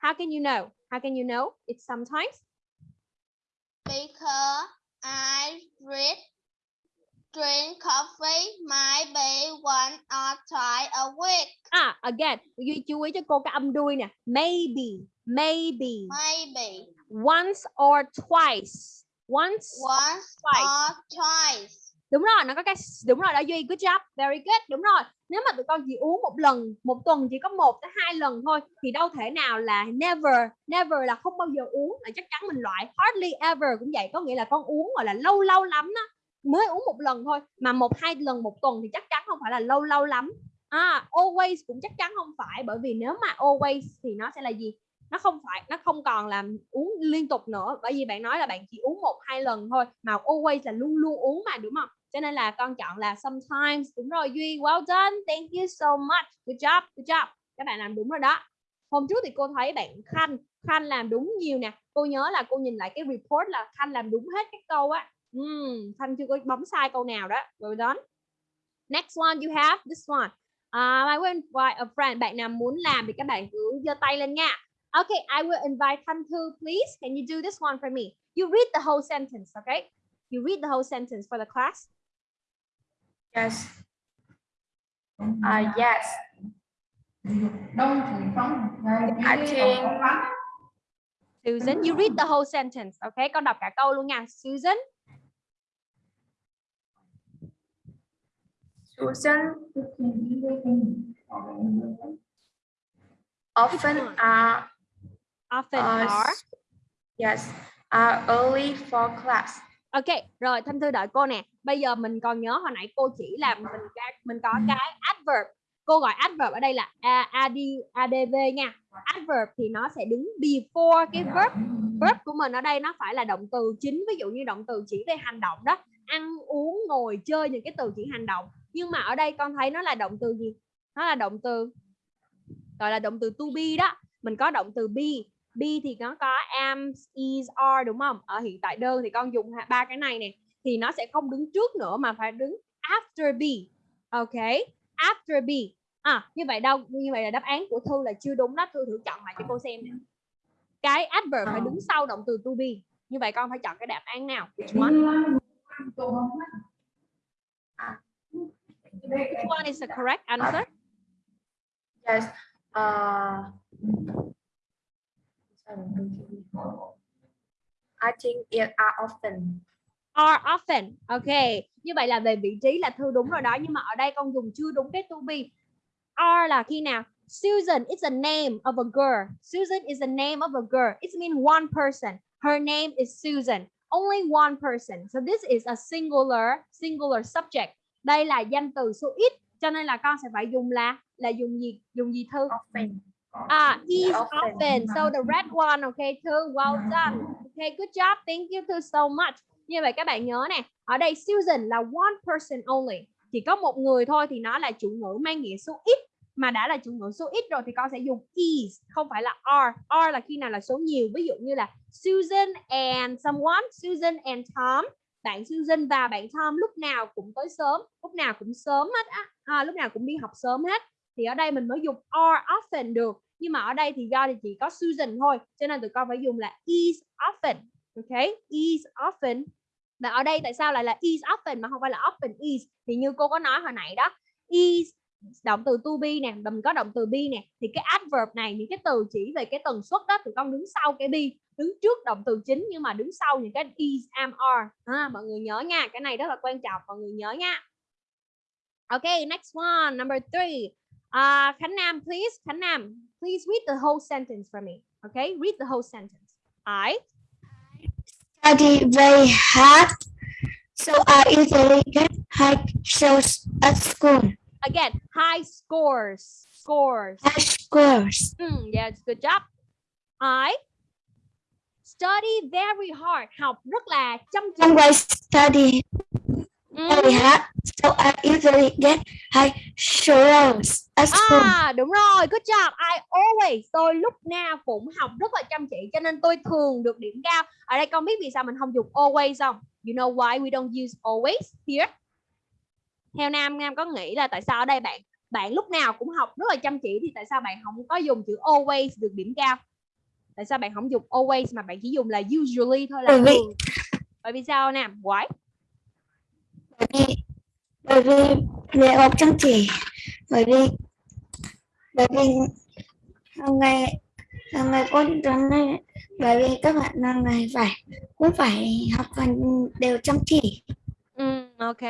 How can you know? How can you know? It's sometimes. Because I read drink coffee maybe one or twice a week. À, again, Duy chú ý cho cô cái âm đuôi nè. Maybe, maybe, Maybe once or twice. Once, once Twice. or twice. đúng rồi, nó có cái đúng rồi đó Duy, good job, very good, đúng rồi. Nếu mà tụi con chỉ uống một lần, một tuần chỉ có một tới hai lần thôi thì đâu thể nào là never, never là không bao giờ uống là chắc chắn mình loại hardly ever cũng vậy, có nghĩa là con uống gọi là lâu lâu lắm đó mới uống một lần thôi. Mà một, hai lần một tuần thì chắc chắn không phải là lâu lâu lắm. À always cũng chắc chắn không phải. Bởi vì nếu mà always thì nó sẽ là gì? Nó không phải, nó không còn là uống liên tục nữa. Bởi vì bạn nói là bạn chỉ uống một, hai lần thôi. Mà always là luôn luôn uống mà, đúng không? Cho nên là con chọn là sometimes. Đúng rồi, duy. Well done. Thank you so much. Good job good job. Các bạn làm đúng rồi đó. Hôm trước thì cô thấy bạn khanh khanh làm đúng nhiều nè. Cô nhớ là cô nhìn lại cái report là khanh làm đúng hết các câu á. Ừm, Thanh chưa có bấm sai câu nào đó. Well done. Next one you have this one. Uh, I will invite a friend. Bạn nào muốn làm thì các bạn cứ giơ tay lên nha. Okay, I will invite Thanh Thư, please. Can you do this one for me? You read the whole sentence, okay? You read the whole sentence for the class. Yes. Uh, yes. I think Susan, you read the whole sentence, okay? Con đọc cả câu luôn nha. Susan, Susan often are often uh, are. yes are early for class. Ok, rồi Thanh Thư đợi cô nè. Bây giờ mình còn nhớ hồi nãy cô chỉ làm mình mình có cái adverb. cô gọi adverb ở đây là a, ad, adv nha adverb thì nó sẽ đứng before cái verb verb của mình ở đây nó phải là động từ chính ví dụ như động từ chỉ về hành động đó ăn uống ngồi chơi những cái từ chỉ hành động. Nhưng mà ở đây con thấy nó là động từ gì? Nó là động từ gọi là động từ to be đó. Mình có động từ be. Be thì nó có am is are đúng không? Ở hiện tại đơn thì con dùng ba cái này nè. Thì nó sẽ không đứng trước nữa mà phải đứng after be. Ok? After be. À như vậy đâu? Như vậy là đáp án của thư là chưa đúng đó. Thư thử chọn lại cho cô xem nè. Cái adverb phải đứng sau động từ to be. Như vậy con phải chọn cái đáp án nào? Which one which one is the correct answer? Yes. Uh, I think it are often. are often. Ok như vậy là về vị trí là thư đúng rồi đó nhưng mà ở đây con dùng chưa đúng cái to be. Are là khi nào? Susan is a name of a girl. Susan is the name of a girl. It means one person. Her name is Susan only one person so this is a singular singular subject đây là danh từ số ít cho nên là con sẽ phải dùng là là dùng gì dùng gì thư Often. Ah, is often. often. So the red one, okay, Thư, well done. Okay, good job. Thank you Thư so much. Như vậy các bạn nhớ nè, ở đây Susan là one person only. Chỉ có một người thôi thì nó là chủ ngữ mang nghĩa số ít. Mà đã là chủ ngữ số ít rồi thì con sẽ dùng is, không phải là are. Are là khi nào là số nhiều. Ví dụ như là Susan and someone, Susan and Tom. Bạn Susan và bạn Tom lúc nào cũng tới sớm, lúc nào cũng sớm hết á, à, lúc nào cũng đi học sớm hết. Thì ở đây mình mới dùng are often được. Nhưng mà ở đây thì do thì chỉ có Susan thôi cho nên tụi con phải dùng là is often. Ok? Is often. Và ở đây tại sao lại là is often mà không phải là often is? Thì như cô có nói hồi nãy đó is động từ to be nè mình có động từ be nè thì cái adverb này những cái từ chỉ về cái tần suất đó thì con đứng sau cái be đứng trước động từ chính nhưng mà đứng sau những cái is am are à, mọi người nhớ nha cái này rất là quan trọng mọi người nhớ nha ok next one number three Uh, Khánh Nam, please. Khánh Nam, please read the whole sentence for me. Okay, read the whole sentence. I study very hard, so I usually get high scores at school again high scores. Scores. High scores. Mm, yes, good job. I study very hard. Học rất là chăm chỉ. Always study very hard, so I usually get high scores. À đúng rồi, good job. I always tôi lúc nào cũng học rất là chăm chỉ cho nên tôi thường được điểm cao. Ở đây con biết vì sao mình không dùng always không? You know why we don't use always here? Theo Nam Nam có nghĩ là tại sao ở đây bạn bạn lúc nào cũng học rất là chăm chỉ thì tại sao bạn không có dùng chữ always được điểm cao? Tại sao bạn không dùng always mà bạn chỉ dùng là usually thôi là Bởi vì-? Bởi vì sao Nam? Why? Bởi vì bởi vì việc học chăm chỉ, bởi vì bởi vì hàng ngày hàng ngày cô tuần này bởi vì các bạn hàng ngày phải cũng phải học hành đều chăm chỉ. Ừ, ok.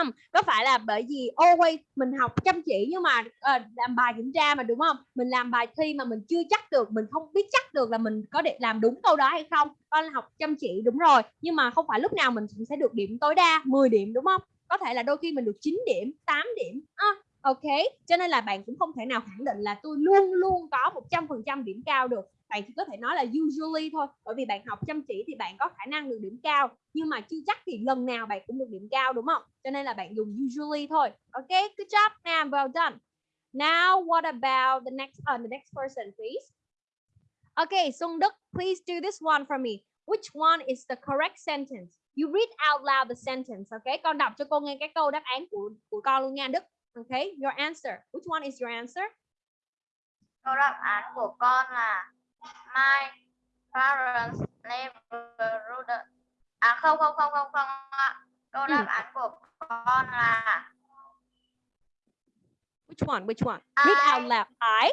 Um, có phải là bởi vì always mình học chăm chỉ nhưng mà uh, làm bài kiểm tra mà đúng không? Mình làm bài thi mà mình chưa chắc được, mình không biết chắc được là mình có để làm đúng câu đó hay không. Con học chăm chỉ đúng rồi, nhưng mà không phải lúc nào mình cũng sẽ được điểm tối đa 10 điểm đúng không? Có thể là đôi khi mình được 9 điểm, 8 điểm. À, ok. Cho nên là bạn cũng không thể nào khẳng định là tôi luôn luôn có 100% điểm cao được. Bạn chỉ có thể nói là usually thôi, bởi vì bạn học chăm chỉ thì bạn có khả năng được điểm cao nhưng mà chưa chắc thì lần nào bạn cũng được điểm cao đúng không? Cho nên là bạn dùng usually thôi. Ok, good job Nam, well done. Now what about the next uh, the next person please? Okay, Sung Đức, please do this one for me. Which one is the correct sentence? You read out loud the sentence, okay? Con đọc cho cô nghe cái câu đáp án của của con luôn nha Đức. Okay, your answer. Which one is your answer? Câu đáp án của con là My parents never ruled. À không không không không không ạ. Câu đáp Ừ. án của con là Which one? Which one? Read out I- loud. I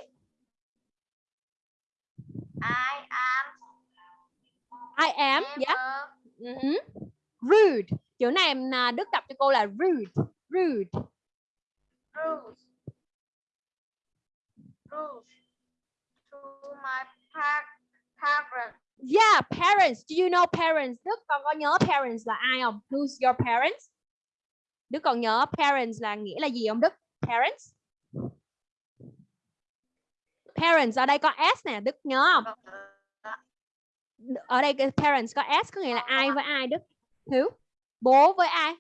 I am I am, never yeah. Mhm. Rude. Chữ này à, Đức đọc cho cô là rude. Rude. rules rules to my parents. Yeah, parents. Do you know parents? Đức còn có nhớ parents là ai không? Who's your parents? Đức còn nhớ parents là nghĩa là gì không Đức? Parents. Parents ở đây có s nè, Đức nhớ không? Ở đây parents có s có nghĩa là ai với ai Đức? Who? Bố với ai?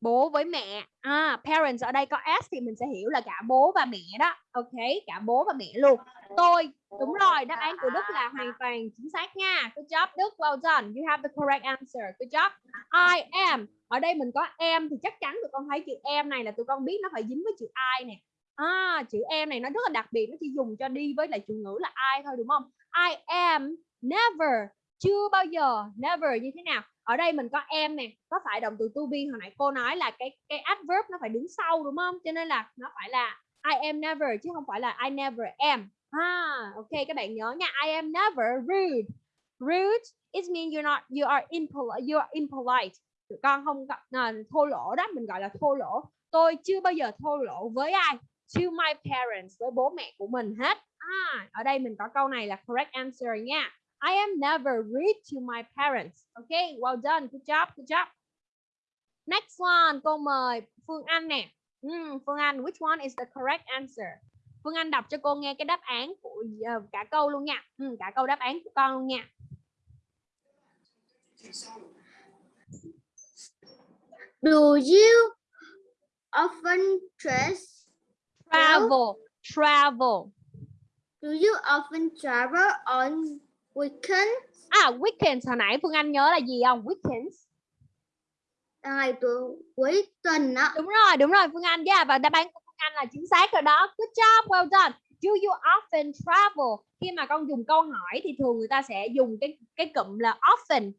Bố với mẹ. À, parents ở đây có s thì mình sẽ hiểu là cả bố và mẹ đó. Ok cả bố và mẹ luôn. Tôi đúng rồi đáp án của đức là hoàn toàn chính xác nha. Good job đức. Well done. You have the correct answer. Good job. I am. Ở đây mình có em thì chắc chắn tụi con thấy chữ em này là tụi con biết nó phải dính với chữ I nè. À, chữ em này nó rất là đặc biệt nó chỉ dùng cho đi với lại chủ ngữ là I thôi đúng không? I am never chưa bao giờ never như thế nào? Ở đây mình có em nè có phải động từ to be hồi nãy cô nói là cái cái adverb nó phải đứng sau đúng không? Cho nên là nó phải là I am never chứ không phải là I never am. À ok các bạn nhớ nha I am never rude. Rude it means you're not you are impolite you are impolite. Tụi con không gặp à, thô lỗ đó mình gọi là thô lỗ. Tôi chưa bao giờ thô lỗ với ai? To my parents với bố mẹ của mình hết. À, ở đây mình có câu này là correct answer nha. I am never rude to my parents. Okay well done good job good job. Next one câu mời Phương Anh nè. Mm, Phương Anh which one is the correct answer? Phương Anh đọc cho cô nghe cái đáp án của uh, cả câu luôn nha. Ừ, cả câu đáp án của con luôn nha. Do you often dress travel travel. Do you often travel on weekends? à weekends. Hồi nãy Phương Anh nhớ là gì không? Weekends. Ngày tuần cuối tuần á. đúng rồi đúng rồi Phương Anh yeah, và đáp án của Phương Anh là chính xác rồi đó. Good job well done. Do you often travel? Khi mà con dùng câu hỏi thì thường người ta sẽ dùng cái cái cụm là often.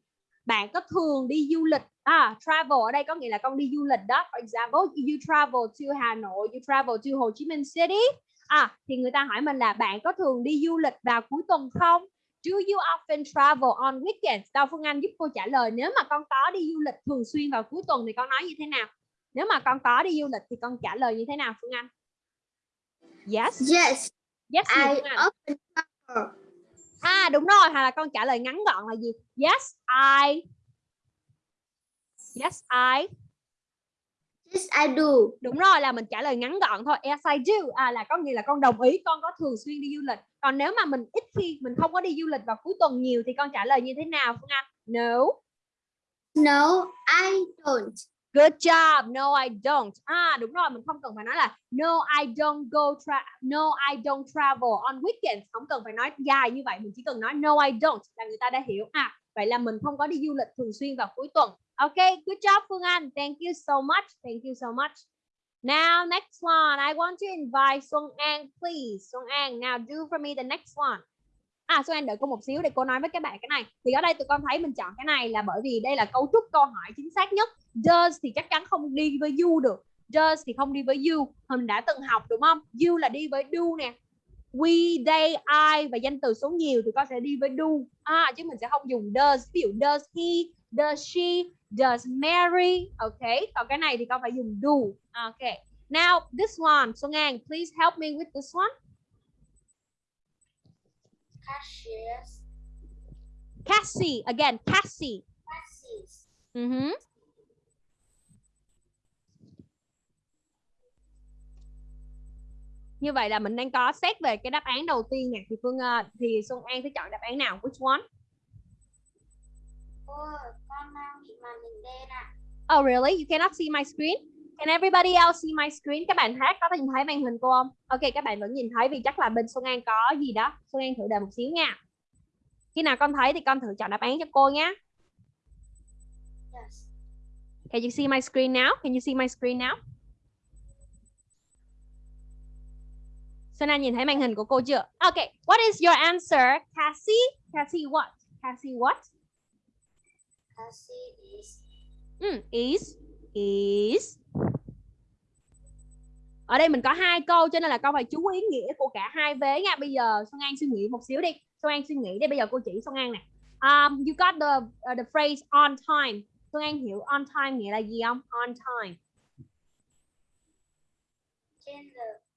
Bạn có thường đi du lịch? À travel ở đây có nghĩa là con đi du lịch đó. For example you travel to Hà Nội you travel to Hồ Chí Minh City. À thì người ta hỏi mình là bạn có thường đi du lịch vào cuối tuần không Do you often travel on weekends? Đâu Phương Anh giúp cô trả lời nếu mà con có đi du lịch thường xuyên vào cuối tuần thì con nói như thế nào? Nếu mà con có đi du lịch thì con trả lời như thế nào Phương Anh? Yes. Yes, Yes I often travel. À đúng rồi, hoặc là con trả lời ngắn gọn là gì? Yes, I. Yes, I. Yes, I do. Đúng rồi là mình trả lời ngắn gọn thôi. Yes, I do. À là có nghĩa là con đồng ý con có thường xuyên đi du lịch. Còn nếu mà mình ít khi mình không có đi du lịch vào cuối tuần nhiều thì con trả lời như thế nào Phương Anh? No. No, I don't. Good job. No, I don't. À đúng rồi, mình không cần phải nói là no, I don't go tra no, I don't travel on weekends. Không cần phải nói dài như vậy, mình chỉ cần nói no, I don't là người ta đã hiểu. À vậy là mình không có đi du lịch thường xuyên vào cuối tuần. Ok, good job Phương Anh. Thank you so much. Thank you so much. Now, next one. I want to invite Xuân An, please. Xuân An, now do for me the next one. À, Xuân An đợi cô một xíu để cô nói với các bạn cái này. Thì ở đây tụi con thấy mình chọn cái này là bởi vì đây là cấu trúc câu hỏi chính xác nhất. Does thì chắc chắn không đi với you được. Does thì không đi với you. Mình đã từng học đúng không? You là đi với do nè. We, they, I và danh từ số nhiều thì con sẽ đi với do. À, chứ mình sẽ không dùng does. Ví dụ does he, does she, does Mary. Ok, còn cái này thì con phải dùng do. Ok. Now, this one, Xuân An, please help me with this one. Cashiers. Cassie, again, Cassie. Cashies. Mhm. Như vậy là mình đang có xét về cái đáp án đầu tiên nè thì Phương ờ, thì Xuân An sẽ chọn đáp án nào? Which one? Oh really? You cannot see my screen? Can everybody else see my screen? Các bạn khác có nhìn thấy màn hình cô không? Ok, các bạn vẫn nhìn thấy vì chắc là bên Xuân An có gì đó. Xuân An thử đợi một xíu nha. Khi nào con thấy thì con thử chọn đáp án cho cô nhé. Yes. Can you see my screen now? Can you see my screen now? Xuân An nhìn thấy màn hình của cô chưa? Okay, what is your answer? Cassie? Cassie what? Cassie what? Cassie is Mm, is is ở đây mình có hai câu cho nên là con phải chú ý nghĩa của cả hai vế nha bây giờ Xuân An suy nghĩ một xíu đi Xuân An suy nghĩ đi bây giờ cô chỉ Xuân An nè um, you got the uh, the phrase on time Xuân An hiểu on time nghĩa là gì không on time trên giờ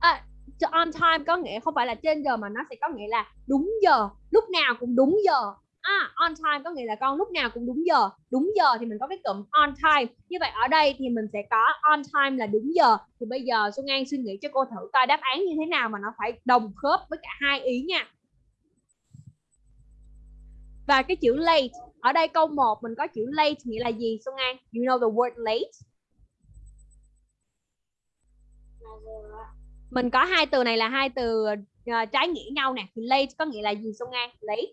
à on time có nghĩa không phải là trên giờ mà nó sẽ có nghĩa là đúng giờ lúc nào cũng đúng giờ À, on time có nghĩa là con lúc nào cũng đúng giờ. Đúng giờ thì mình có cái cụm on time. Như vậy ở đây thì mình sẽ có on time là đúng giờ. Thì bây giờ Xuân An suy nghĩ cho cô thử coi đáp án như thế nào mà nó phải đồng khớp với cả hai ý nha. Và cái chữ late, ở đây câu 1 mình có chữ late nghĩa là gì Xuân An? You know the word late? Mình có hai từ này là hai từ uh, trái nghĩa nhau nè. Thì late có nghĩa là gì Xuân An? Late.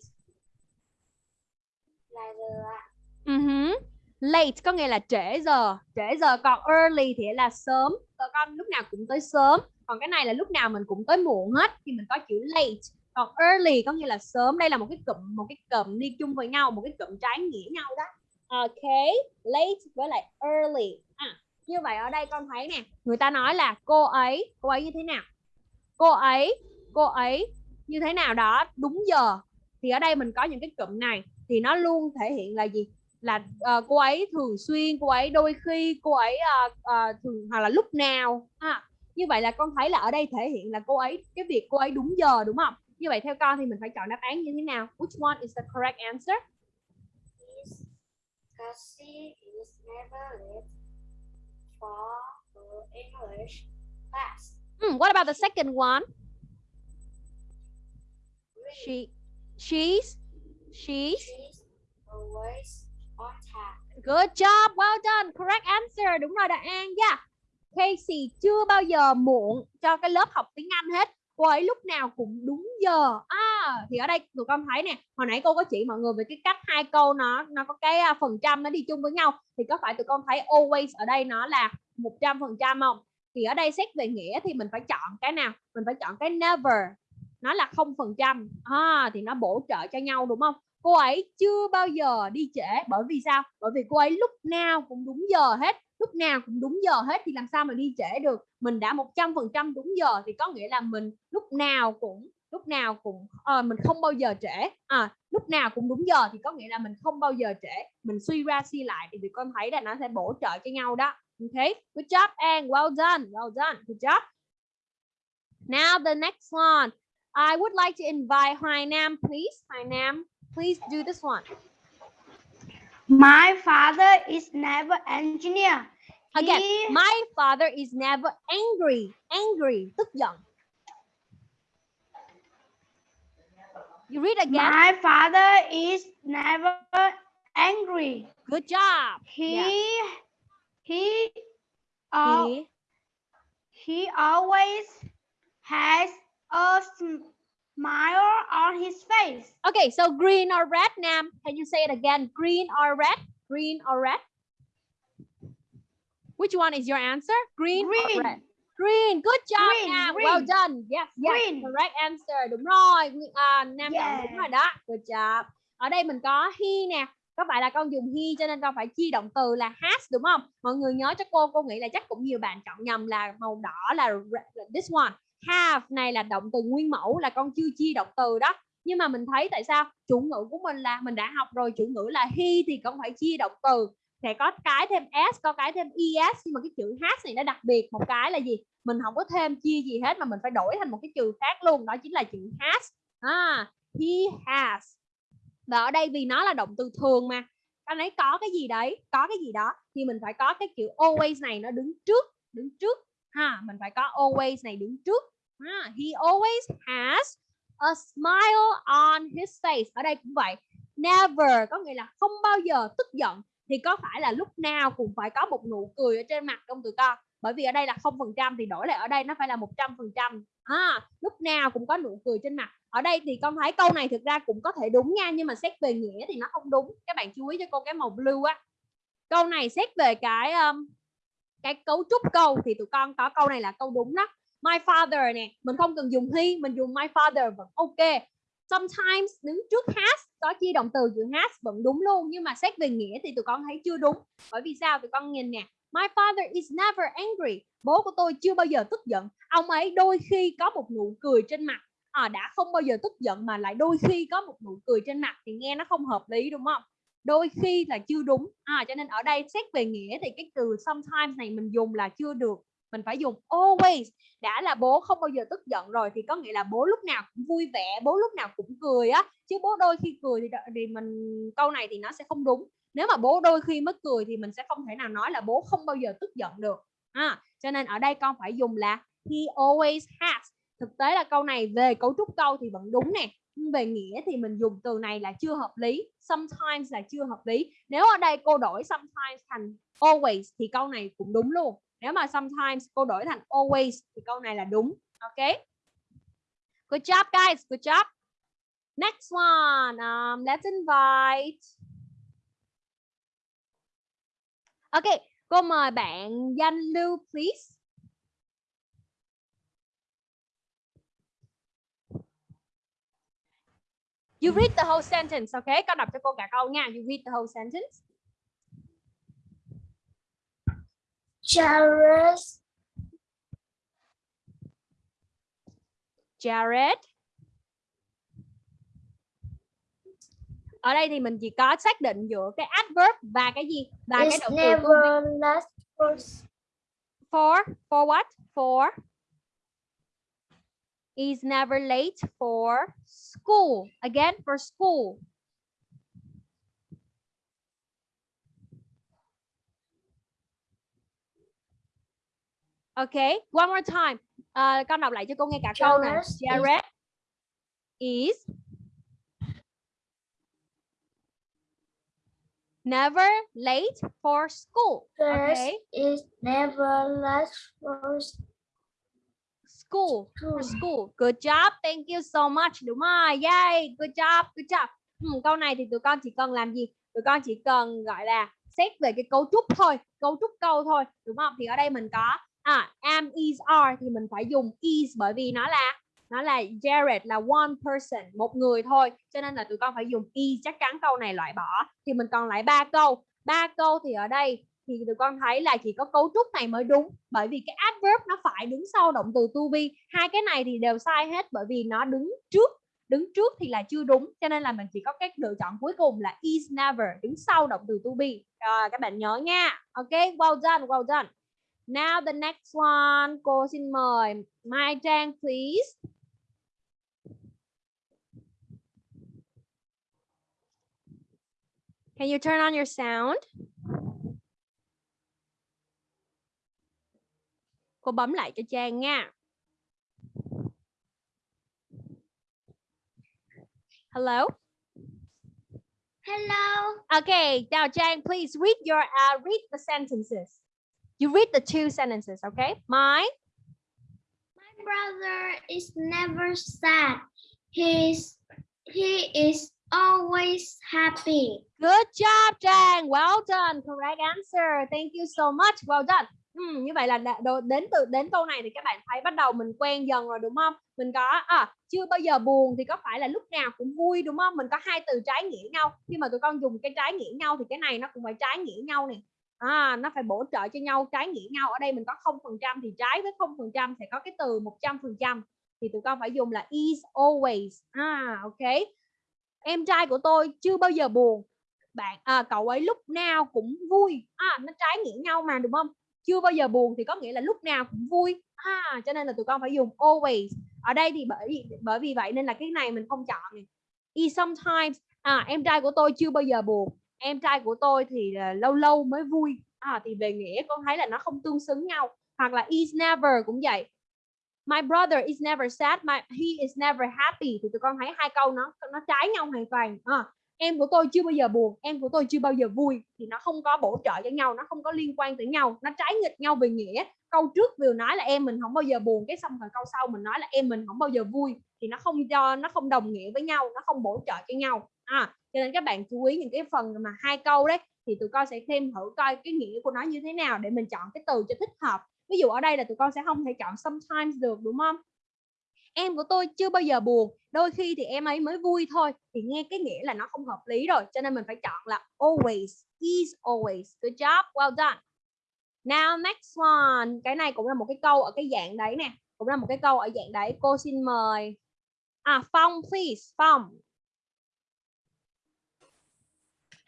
Uh-huh. Late có nghĩa là trễ giờ, trễ giờ còn early thì là sớm. Còn con lúc nào cũng tới sớm. Còn cái này là lúc nào mình cũng tới muộn hết thì mình có chữ late. Còn early có nghĩa là sớm. Đây là một cái cụm một cái cụm đi chung với nhau, một cái cụm trái nghĩa nhau đó. Ok, late với lại early. Như vậy ở đây con thấy nè, người ta nói là cô ấy, cô ấy như thế nào? Cô ấy, cô ấy như thế nào đó đúng giờ. Thì ở đây mình có những cái cụm này thì nó luôn thể hiện là gì? Là uh, cô ấy thường xuyên cô ấy đôi khi cô ấy uh, uh, thường hoặc là lúc nào. À, như vậy là con thấy là ở đây thể hiện là cô ấy cái việc cô ấy đúng giờ đúng không? Như vậy theo con thì mình phải chọn đáp án như thế nào? Which one is the correct answer? Because she is never late for her English class. Hmm, what about the second one she she's she's She's always on time. Good job, well done, correct answer. Đúng rồi Đại An yeah. Casey chưa bao giờ muộn cho cái lớp học tiếng Anh hết. Cô ấy lúc nào cũng đúng giờ. À, thì ở đây tụi con thấy nè, hồi nãy cô có chỉ mọi người về cái cách hai câu nó nó có cái à, phần trăm nó đi chung với nhau thì có phải tụi con thấy always ở đây nó là 100% không? Thì ở đây xét về nghĩa thì mình phải chọn cái nào? Mình phải chọn cái never. Nó là không phần trăm À, thì nó bổ trợ cho nhau đúng không? Cô ấy chưa bao giờ đi trễ bởi vì sao? Bởi vì cô ấy lúc nào cũng đúng giờ hết. Lúc nào cũng đúng giờ hết thì làm sao mà đi trễ được? Mình đã một trăm phần trăm đúng giờ thì có nghĩa là mình lúc nào cũng lúc nào cũng à, mình không bao giờ trễ. À, lúc nào cũng đúng giờ thì có nghĩa là mình không bao giờ trễ. Mình suy ra suy lại thì con thấy là nó sẽ bổ trợ cho nhau đó. Ok good job and well done well done good job. Now the next one. I would like to invite Hoài Nam please. Hoài Nam. Please do this one My father is never engineer. again He- my father is never angry angry tức giận you read again My father is never angry. good job He Yeah. he uh, He- he always has a smile on his face. okay so green or red Nam? Can you say it again? Green or red? Green or red? Which one is your answer? Green, or Green. red? Green. Good job Green, Nam. well green. done. Yes yes Green. correct answer. Đúng rồi. À, Nam chọn Yeah. đúng rồi đó. Good job. Ở đây mình có he nè. Có phải là con dùng he cho nên con phải chia động từ là has đúng không? Mọi người nhớ cho cô. Cô nghĩ là chắc cũng nhiều bạn chọn nhầm là màu đỏ là re- là this one have này là động từ nguyên mẫu là con chưa chia động từ đó. Nhưng mà mình thấy tại sao? Chủ ngữ của mình là mình đã học rồi chủ ngữ là he thì con phải chia động từ. Sẽ có cái thêm s có cái thêm es nhưng mà cái chữ has này nó đặc biệt. Một cái là gì? Mình không có thêm chia gì hết mà mình phải đổi thành một cái chữ khác luôn. Đó chính là chữ has à, he has. Và ở đây vì nó là động từ thường mà. Anh ấy có cái gì đấy? Có cái gì đó. Thì mình phải có cái chữ always này nó đứng trước đứng trước ha mình phải có always này đứng trước. Ha. he always has a smile on his face. Ở đây cũng vậy. Never có nghĩa là không bao giờ tức giận. Thì có phải là lúc nào cũng phải có một nụ cười ở trên mặt không tụi con? Bởi vì ở đây là không phần trăm thì đổi lại ở đây nó phải là một trăm phần trăm. À, lúc nào cũng có nụ cười trên mặt. Ở đây thì con thấy câu này thực ra cũng có thể đúng nha nhưng mà xét về nghĩa thì nó không đúng. Các bạn chú ý cho cô cái màu blue á. Câu này xét về cái um, cái cấu trúc câu thì tụi con có câu này là câu đúng đó. My father nè mình không cần dùng he mình dùng my father vẫn ok. Sometimes đứng trước has có chia động từ giữa has vẫn đúng luôn nhưng mà xét về nghĩa thì tụi con thấy chưa đúng. Bởi vì sao? Tụi con nhìn nè my father is never angry. Bố của tôi chưa bao giờ tức giận. Ông ấy đôi khi có một nụ cười trên mặt. À, đã không bao giờ tức giận mà lại đôi khi có một nụ cười trên mặt thì nghe nó không hợp lý đúng không? Đôi khi là chưa đúng. À, cho nên ở đây xét về nghĩa thì cái từ sometimes này mình dùng là chưa được mình phải dùng always. Đã là bố không bao giờ tức giận rồi thì có nghĩa là bố lúc nào cũng vui vẻ bố lúc nào cũng cười á. Chứ bố đôi khi cười thì thì mình câu này thì nó sẽ không đúng. Nếu mà bố đôi khi mới cười thì mình sẽ không thể nào nói là bố không bao giờ tức giận được. À, cho nên ở đây con phải dùng là he always has. Thực tế là câu này về cấu trúc câu thì vẫn đúng nè về nghĩa thì mình dùng từ này là chưa hợp lý sometimes là chưa hợp lý. Nếu ở đây cô đổi sometimes thành always thì câu này cũng đúng luôn. Nếu mà sometimes cô đổi thành always thì câu này là đúng ok? Good job guys good job. Next one um, let's invite. Ok cô mời bạn danh lưu please. You read the whole sentence, okay? Con đọc cho cô cả câu nha. You read the whole sentence. Charles Jared. Ở đây thì mình chỉ có xác định giữa cái adverb và cái gì? Và cái is động từ never last for For, for what? For is never late for school. Again, for school. Okay, one more time. Ờ, con đọc lại cho cô nghe cả câu nè. Jared is- Jared never late for school. Charles Okay, is never last for school. School. for school. Good job. Thank you so much. Đúng rồi. Yay. Good job. Good job. Ừ, câu này thì tụi con chỉ cần làm gì? Tụi con chỉ cần gọi là xét về cái cấu trúc thôi, cấu trúc câu thôi, đúng không? Thì ở đây mình có à am is are thì mình phải dùng is bởi vì nó là nó là Jared là one person, một người thôi. Cho nên là tụi con phải dùng is chắc chắn câu này loại bỏ. Thì mình còn lại ba câu. Ba câu thì ở đây thì tụi con thấy là chỉ có cấu trúc này mới đúng. Bởi vì cái adverb nó phải đứng sau động từ to be. Hai cái này thì đều sai hết bởi vì nó đứng trước. Đứng trước thì là chưa đúng, cho nên là mình chỉ có cái lựa chọn cuối cùng là is never, đứng sau động từ to be. Rồi, các bạn nhớ nha. Ok, well done well done. Now the next one, cô xin mời Mai Trang, please. Can you turn on your sound? Cô bấm lại cho Trang nha. Hello. Hello. Okay, now Trang, please read your uh, read the sentences. You read the two sentences, okay? My My brother is never sad. He's he is always happy. Good job, Trang. Well done. Correct answer. Thank you so much. Well done. Ừ, như vậy là đến từ đến câu này thì các bạn thấy bắt đầu mình quen dần rồi đúng không? Mình có à chưa bao giờ buồn thì có phải là lúc nào cũng vui đúng không? Mình có hai từ trái nghĩa nhau. Khi mà tụi con dùng cái trái nghĩa nhau thì cái này nó cũng phải trái nghĩa nhau này. À, nó phải bổ trợ cho nhau trái nghĩa nhau. Ở đây mình có không phần trăm thì trái với không phần trăm sẽ có cái từ 100%. Thì tụi con phải dùng là is always. À, ok. Em trai của tôi chưa bao giờ buồn bạn à, cậu ấy lúc nào cũng vui à, nó trái nghĩa nhau mà đúng không chưa bao giờ buồn thì có nghĩa là lúc nào cũng vui. À, cho nên là tụi con phải dùng always. Ở đây thì bởi vì bởi vì vậy nên là cái này mình không chọn. Is sometimes à, em trai của tôi chưa bao giờ buồn. Em trai của tôi thì là lâu lâu mới vui. À, thì về nghĩa con thấy là nó không tương xứng nhau. Hoặc là is never cũng vậy. My brother is never sad, my he is never happy. Thì tụi con thấy hai câu nó nó trái nhau hoàn toàn. À, em của tôi chưa bao giờ buồn, em của tôi chưa bao giờ vui, thì nó không có bổ trợ cho nhau, nó không có liên quan tới nhau, nó trái nghịch nhau về nghĩa. Câu trước vừa nói là em mình không bao giờ buồn, cái xong rồi câu sau mình nói là em mình không bao giờ vui, thì nó không cho nó không đồng nghĩa với nhau, nó không bổ trợ cho nhau. À cho nên các bạn chú ý những cái phần mà hai câu đấy, thì tụi con sẽ thêm thử coi cái nghĩa của nó như thế nào để mình chọn cái từ cho thích hợp. Ví dụ ở đây là tụi con sẽ không thể chọn sometimes được, đúng không? Em của tôi chưa bao giờ buồn đôi khi thì em ấy mới vui thôi. Thì nghe cái nghĩa là nó không hợp lý rồi cho nên mình phải chọn là always is always. Good job well done. Now next one. Cái này cũng là một cái câu ở cái dạng đấy nè cũng là một cái câu ở dạng đấy. Cô xin mời. À Phong please Phong.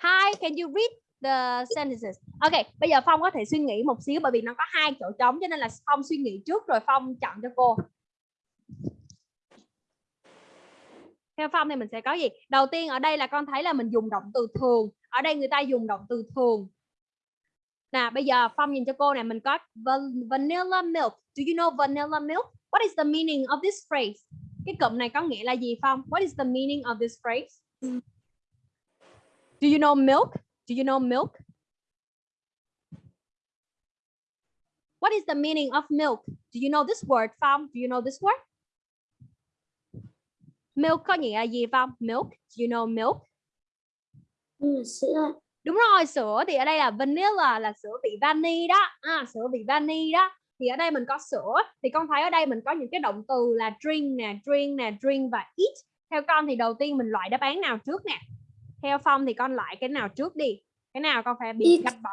Hi can you read the sentences. Ok, bây giờ Phong có thể suy nghĩ một xíu bởi vì nó có hai chỗ trống cho nên là Phong suy nghĩ trước rồi Phong chọn cho cô. Theo Phong thì mình sẽ có gì? Đầu tiên ở đây là con thấy là mình dùng động từ thường. Ở đây người ta dùng động từ thường. Nè, bây giờ Phong nhìn cho cô này mình có vanilla milk. Do you know vanilla milk? What is the meaning of this phrase? Cái cụm này có nghĩa là gì Phong? What is the meaning of this phrase? Do you know milk? Do you know milk? What is the meaning of milk? Do you know this word, Phong? Do you know this word? Milk có nghĩa là gì Phong? Milk. Do you know milk? Ừ, sữa Đúng rồi, sữa thì ở đây là vanilla là sữa vị vani đó. À, sữa vị vani đó. Thì ở đây mình có sữa thì con thấy ở đây mình có những cái động từ là drink nè, drink nè, drink và eat. Theo con thì đầu tiên mình loại đáp án nào trước nè? Theo Phong thì con loại cái nào trước đi? Cái nào con phải bị gạch bỏ?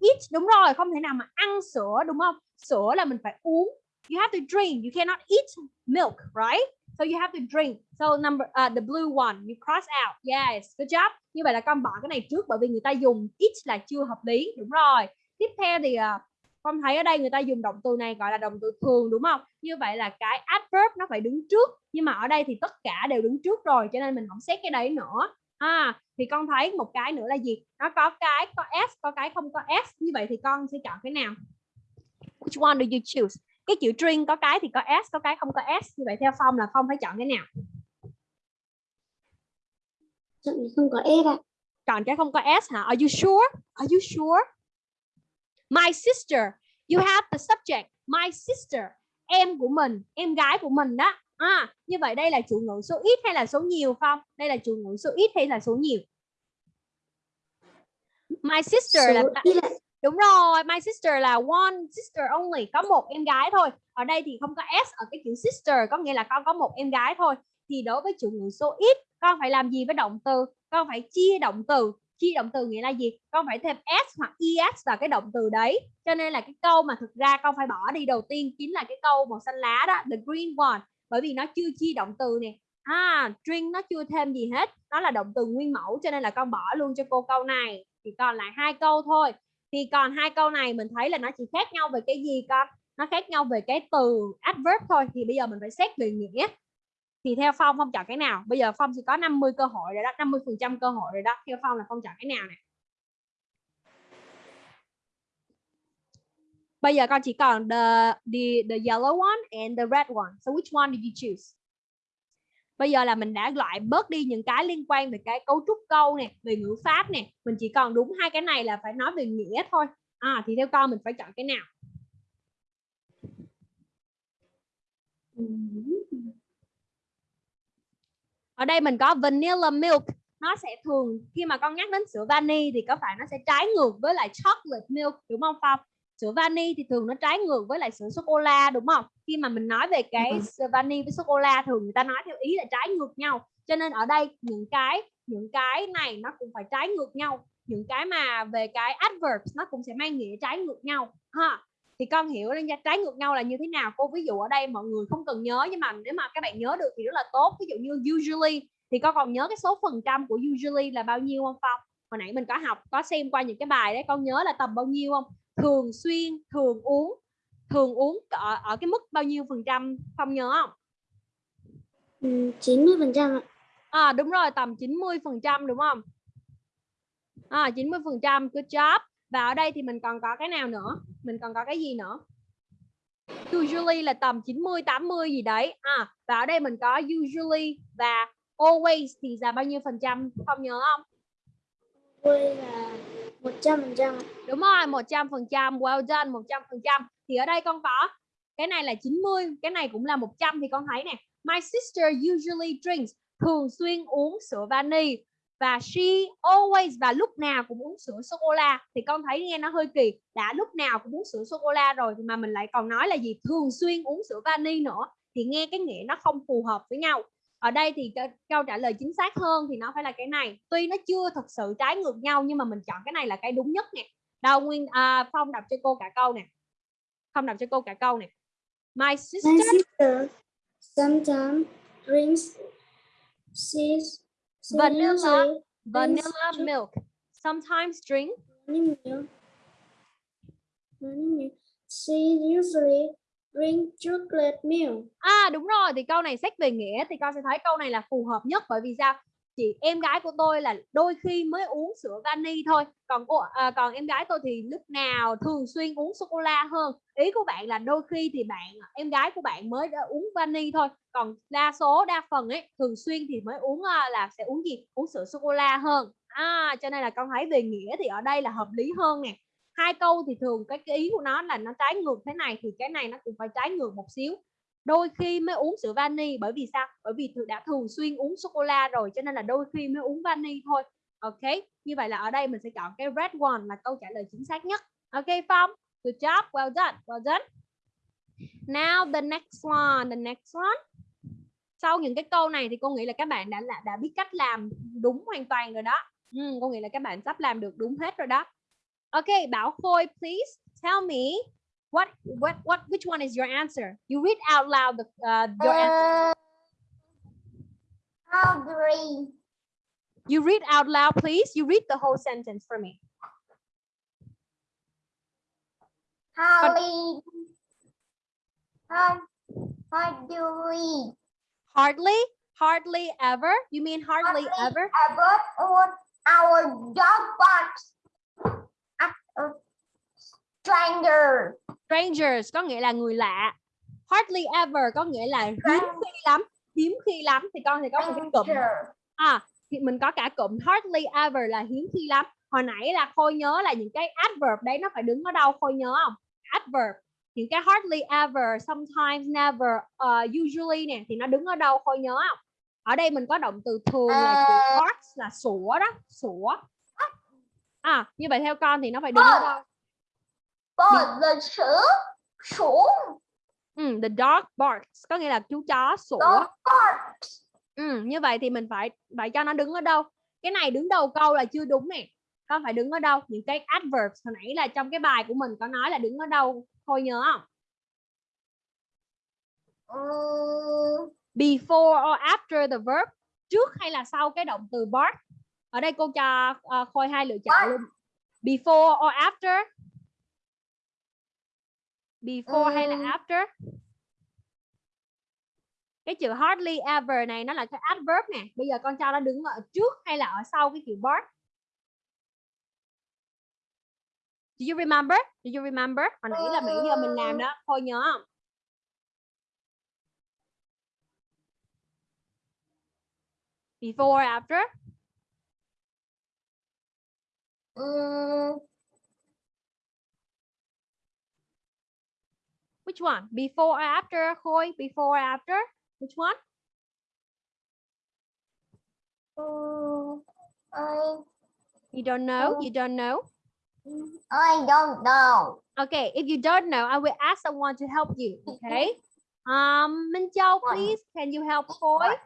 Eat đúng rồi, không thể nào mà ăn sữa đúng không? Sữa là mình phải uống. You have to drink, you cannot eat milk, right? So you have to drink. So number uh, the blue one, you cross out. Yes, good job. Như vậy là con bỏ cái này trước bởi vì người ta dùng each là chưa hợp lý, đúng rồi. Tiếp theo thì uh, con thấy ở đây người ta dùng động từ này gọi là động từ thường đúng không? Như vậy là cái adverb nó phải đứng trước, nhưng mà ở đây thì tất cả đều đứng trước rồi cho nên mình không xét cái đấy nữa. À, thì con thấy một cái nữa là gì? Nó có cái có s, có cái không có s. Như vậy thì con sẽ chọn cái nào? Which one do you choose? Cái chữ drink có cái thì có s, có cái không có s. Như vậy theo Phong là Phong phải chọn cái nào? chọn thì không có s ạ chọn cái không có s hả? Are you sure? Are you sure? My sister. You have the subject. My sister. Em của mình, em gái của mình đó. À, như vậy đây là chủ ngữ số ít hay là số nhiều không? Đây là chủ ngữ số ít hay là số nhiều? My sister là số ít ạ đúng rồi, my sister là one sister only, có một em gái thôi. Ở đây thì không có s ở cái chữ sister, có nghĩa là con có một em gái thôi. Thì đối với chủ ngữ số ít, con phải làm gì với động từ? Con phải chia động từ. Chia động từ nghĩa là gì? Con phải thêm s hoặc es vào cái động từ đấy. Cho nên là cái câu mà thực ra con phải bỏ đi đầu tiên chính là cái câu màu xanh lá đó, the green one. Bởi vì nó chưa chia động từ nè. À, drink nó chưa thêm gì hết. Nó là động từ nguyên mẫu cho nên là con bỏ luôn cho cô câu này. Thì còn lại hai câu thôi thì còn hai câu này mình thấy là nó chỉ khác nhau về cái gì con? Nó khác nhau về cái từ adverb thôi. Thì bây giờ mình phải xét về nghĩa. Thì theo Phong Phong chọn cái nào? Bây giờ Phong chỉ có 50 cơ hội rồi đó 50 phần trăm cơ hội rồi đó. Theo Phong là Phong chọn cái nào này bây giờ con chỉ còn the the the yellow one and the red one. So which one did you choose? Bây giờ là mình đã loại bớt đi những cái liên quan về cái cấu trúc câu nè, về ngữ pháp nè. Mình chỉ còn đúng hai cái này là phải nói về nghĩa thôi. À thì theo con mình phải chọn cái nào? Ở đây mình có vanilla milk. Nó sẽ thường, khi mà con nhắc đến sữa vani thì có phải nó sẽ trái ngược với lại chocolate milk, đúng không Phong? Sữa vani thì thường nó trái ngược với lại sữa sô cô la đúng không? Khi mà mình nói về cái Ừ. sữa vani với sô cô la thường người ta nói theo ý là trái ngược nhau. Cho nên ở đây những cái những cái này nó cũng phải trái ngược nhau. Những cái mà về cái adverbs nó cũng sẽ mang nghĩa trái ngược nhau. Ha thì con hiểu là trái ngược nhau là như thế nào? Cô ví dụ ở đây mọi người không cần nhớ nhưng mà nếu mà các bạn nhớ được thì rất là tốt. Ví dụ như usually thì con còn nhớ cái số phần trăm của usually là bao nhiêu không Phong hồi nãy mình có học có xem qua những cái bài đấy con nhớ là tầm bao nhiêu không thường xuyên thường uống thường uống ở, ở cái mức bao nhiêu phần trăm Phong nhớ không Ừ, 90 phần trăm ạ À đúng rồi, tầm 90% đúng không? À 90%, good job. Và ở đây thì mình còn có cái nào nữa? Mình còn có cái gì nữa? Usually là tầm 90 80 gì đấy. À và ở đây mình có usually và always thì là bao nhiêu phần trăm? Không nhớ không? Tôi là 100 phần trăm. Đúng rồi, 100%, well done, 100%. Thì ở đây con có cái này là 90, cái này cũng là 100 thì con thấy nè. My sister usually drinks, thường xuyên uống sữa vani. Và she always và lúc nào cũng uống sữa sô cô la. Thì con thấy nghe nó hơi kỳ đã lúc nào cũng uống sữa sô cô la rồi thì mà mình lại còn nói là gì? Thường xuyên uống sữa vani nữa. Thì nghe cái nghĩa nó không phù hợp với nhau ở đây thì câu trả lời chính xác hơn thì nó phải là cái này. Tuy nó chưa thật sự trái ngược nhau nhưng mà mình chọn cái này là cái đúng nhất nè. Đâu nguyên à, phong đọc cho cô cả câu nè. Không đọc cho cô cả câu nè. My sister My sister sometimes drinks she's Vanilla. vanilla milk. Sometimes drink. Milk. She usually drink chocolate milk. À đúng rồi thì câu này xét về nghĩa thì con sẽ thấy câu này là phù hợp nhất bởi vì sao? Chị em gái của tôi là đôi khi mới uống sữa vani thôi. Còn cô à, còn em gái tôi thì lúc nào thường xuyên uống sô cô la hơn. Ý của bạn là đôi khi thì bạn em gái của bạn mới đã uống vani thôi. Còn đa số đa phần ấy thường xuyên thì mới uống à, là sẽ uống gì? Uống sữa sô cô la hơn. À cho nên là con thấy về nghĩa thì ở đây là hợp lý hơn nè hai câu thì thường cái, cái ý của nó là nó trái ngược thế này thì cái này nó cũng phải trái ngược một xíu. Đôi khi mới uống sữa vani bởi vì sao? Bởi vì đã thường xuyên uống sô cô la rồi cho nên là đôi khi mới uống vani thôi. Ok như vậy là ở đây mình sẽ chọn cái red one là câu trả lời chính xác nhất. Ok phong? Good job well done well done. Now the next one the next one. Sau những cái câu này thì cô nghĩ là các bạn đã đã, đã biết cách làm đúng hoàn toàn rồi đó. Ừ, cô nghĩ là các bạn sắp làm được đúng hết rồi đó. Ok bảo khôi please tell me what what what which one is your answer? You read out loud the, uh, your answer. Uh, hungry. you read out loud please. You read the whole sentence for me. How do we? Hardly hardly ever? You mean hardly Hardly ever? ever on our dog box a stranger? strangers có nghĩa là người lạ. Hardly ever có nghĩa là hiếm khi lắm hiếm khi lắm. Thì con thì có một cái cụm. À thì mình có cả cụm. Hardly ever là hiếm khi lắm. Hồi nãy là khôi nhớ là những cái adverb đấy nó phải đứng ở đâu? Khôi nhớ không? Adverb. Những cái hardly ever sometimes never uh, usually nè thì nó đứng ở đâu? Khôi nhớ không? Ở đây mình có động từ thường là chữ À. hard là sủa đó sủa à như vậy theo con thì nó phải đứng ở đâu Bỏ the sữa xuống. ừ, the dog barks có nghĩa là chú chó sủa. Ừ, như vậy thì mình phải phải cho nó đứng ở đâu? Cái này đứng đầu câu là chưa đúng nè. Con phải đứng ở đâu? Những cái adverbs hồi nãy là trong cái bài của mình có nói là đứng ở đâu? Thôi nhớ không? Ừ, Before or after the verb, trước hay là sau cái động từ bark? Ở đây cô cho ờ, Khôi hai lựa chọn luôn. Before or after? Before hay là Ừm. after? Cái chữ hardly ever này nó là cái adverb nè. Bây giờ con cho nó đứng ở trước hay là ở sau cái chữ bark? Do you remember? Do you remember? Hồi nãy là nãy giờ mình làm đó. Thôi nhớ không? Before or after? Ừ, Which one? Before or after? Khôi, before or after? Which one? ừ, I, You don't know? Oh. You don't know? I don't know. Okay, if you don't know, I will ask someone to help you. Okay. Um, Minh Châu, What? please, can you help Khôi?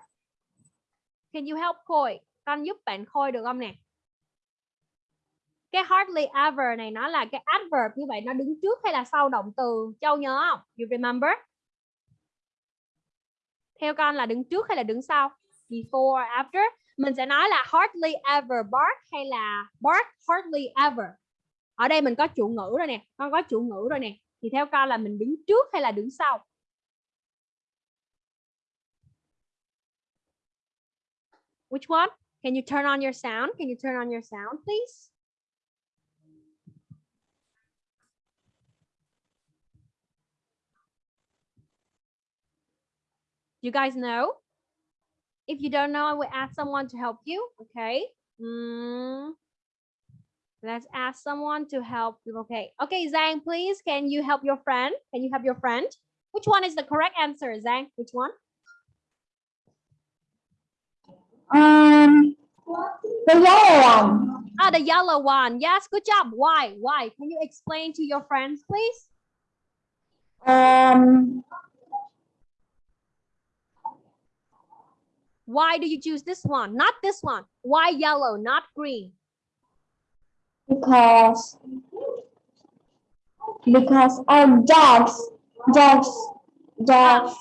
Can you help Khôi? Con giúp bạn Khôi được không nè? Cái hardly ever này nó là cái adverb như vậy nó đứng trước hay là sau động từ? Châu nhớ không? You remember? Theo con là đứng trước hay là đứng sau? Before after? Mình sẽ nói là hardly ever bark hay là bark hardly ever. Ở đây mình có chủ ngữ rồi nè, con có chủ ngữ rồi nè. Thì theo con là mình đứng trước hay là đứng sau? Which one? Can you turn on your sound? Can you turn on your sound, please? You guys know? If you don't know, I will ask someone to help you. Okay. Mm, Let's ask someone to help you. Okay. Okay, Zhang, please, can you help your friend? Can you help your friend? Which one is the correct answer, Zhang? Which one? Um, the yellow one. Ah, the yellow one. Yes, good job. Why? Why? Can you explain to your friends, please? Um, Why do you choose this one? Not this one. Why yellow, not green? because because our dogs dogs dogs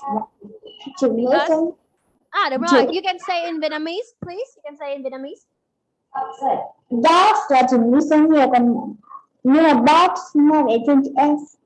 Because- Ah, right. You can say in Vietnamese, please. You can say in Vietnamese. Dogs là chữ lý số nhiều còn nhưng mà box nó để trên chữ S.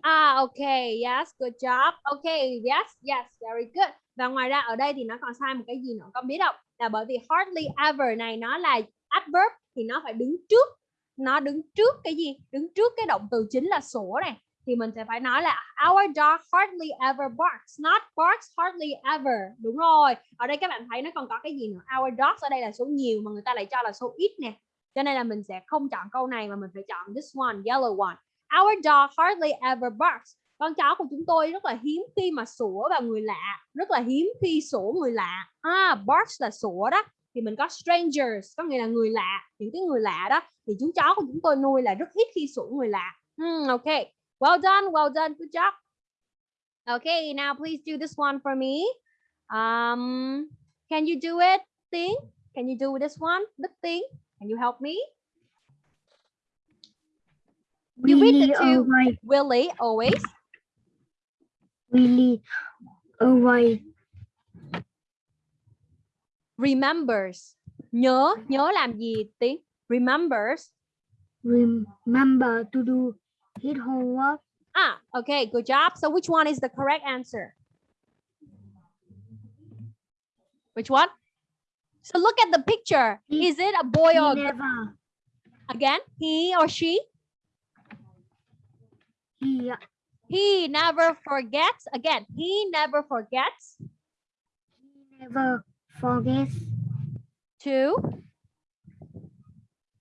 À ok, yes, good job. Ok, yes, yes, very good. Và ngoài ra ở đây thì nó còn sai một cái gì nữa con biết không? Là bởi vì hardly ever này nó là adverb thì nó phải đứng trước nó đứng trước cái gì? Đứng trước cái động từ chính là sủa này thì mình sẽ phải nói là our dog hardly ever barks, not barks hardly ever. Đúng rồi. Ở đây các bạn thấy nó còn có cái gì nữa? Our dogs ở đây là số nhiều mà người ta lại cho là số ít nè. Cho nên là mình sẽ không chọn câu này mà mình phải chọn this one, yellow one. Our dog hardly ever barks. Con chó của chúng tôi rất là hiếm khi mà sủa vào người lạ, rất là hiếm khi sủa người lạ. À, barks là sủa đó. Thì mình có strangers, có nghĩa là người lạ, những cái người lạ đó. Thì chú chó của chúng tôi nuôi là rất ít khi sủa người lạ. Hmm, ok. Well done, well done, good job. Okay, now please do this one for me. Um, can you do it, Ting? Can you do this one, Đức Ting? Can you help me? You read the Willie two. Willie always. Willie away, remembers. Nhớ nhớ làm gì tiếng remembers. Remember to do. His homework. ah okay good job. So which one is the correct answer? Which one? So look at the picture. He- is it a boy or a girl? again he or she? He he never forgets again he never forgets He never forgets to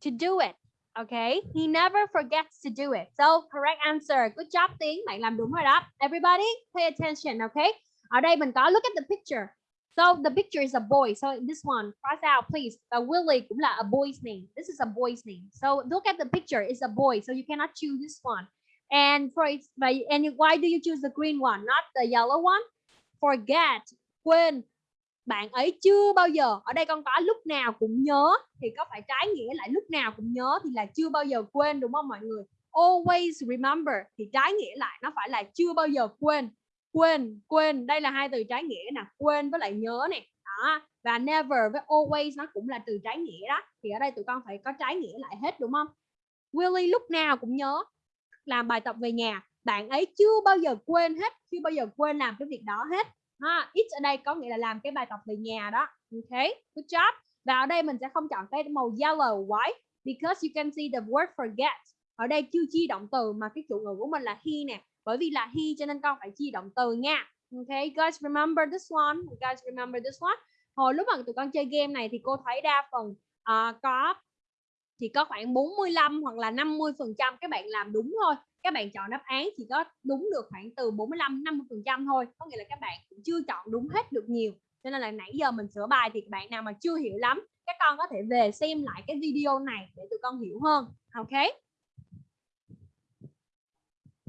to do it okay? He never forgets to do it. So correct answer. Good job tiếng bạn làm đúng rồi đó everybody pay attention okay? Ở đây mình có look at the picture. So the picture is a boy. So this one cross out please. Và Willie cũng là a boy's name. This is a boy's name. So look at the picture. It's a boy. So you cannot choose this one and for by, and why do you choose the green one, not the yellow one? Forget quên. Bạn ấy chưa bao giờ, ở đây con có lúc nào cũng nhớ, thì có phải trái nghĩa lại lúc nào cũng nhớ thì là chưa bao giờ quên, đúng không mọi người? Always remember thì trái nghĩa lại, nó phải là chưa bao giờ quên. Quên quên, đây là hai từ trái nghĩa nè, quên với lại nhớ nè. Đó, và never với always nó cũng là từ trái nghĩa đó. Thì ở đây tụi con phải có trái nghĩa lại hết, đúng không? Willie lúc nào cũng nhớ làm bài tập về nhà. Bạn ấy chưa bao giờ quên hết chưa bao giờ quên làm cái việc đó hết. Ha it ở đây có nghĩa là làm cái bài tập về nhà đó. Ok good job. Và ở đây mình sẽ không chọn cái màu yellow white because you can see the word forget. Ở đây chưa chi động từ mà cái chủ ngữ của mình là he nè. Bởi vì là he cho nên con phải chi động từ nha. Ok guys remember this one. Guys remember this one. Hồi lúc mà tụi con chơi game này thì cô thấy đa phần uh, có chỉ có khoảng 45 hoặc là 50 phần trăm các bạn làm đúng thôi các bạn chọn đáp án chỉ có đúng được khoảng từ 45 50 phần trăm thôi có nghĩa là các bạn cũng chưa chọn đúng hết được nhiều cho nên là nãy giờ mình sửa bài thì bạn nào mà chưa hiểu lắm các con có thể về xem lại cái video này để tụi con hiểu hơn ok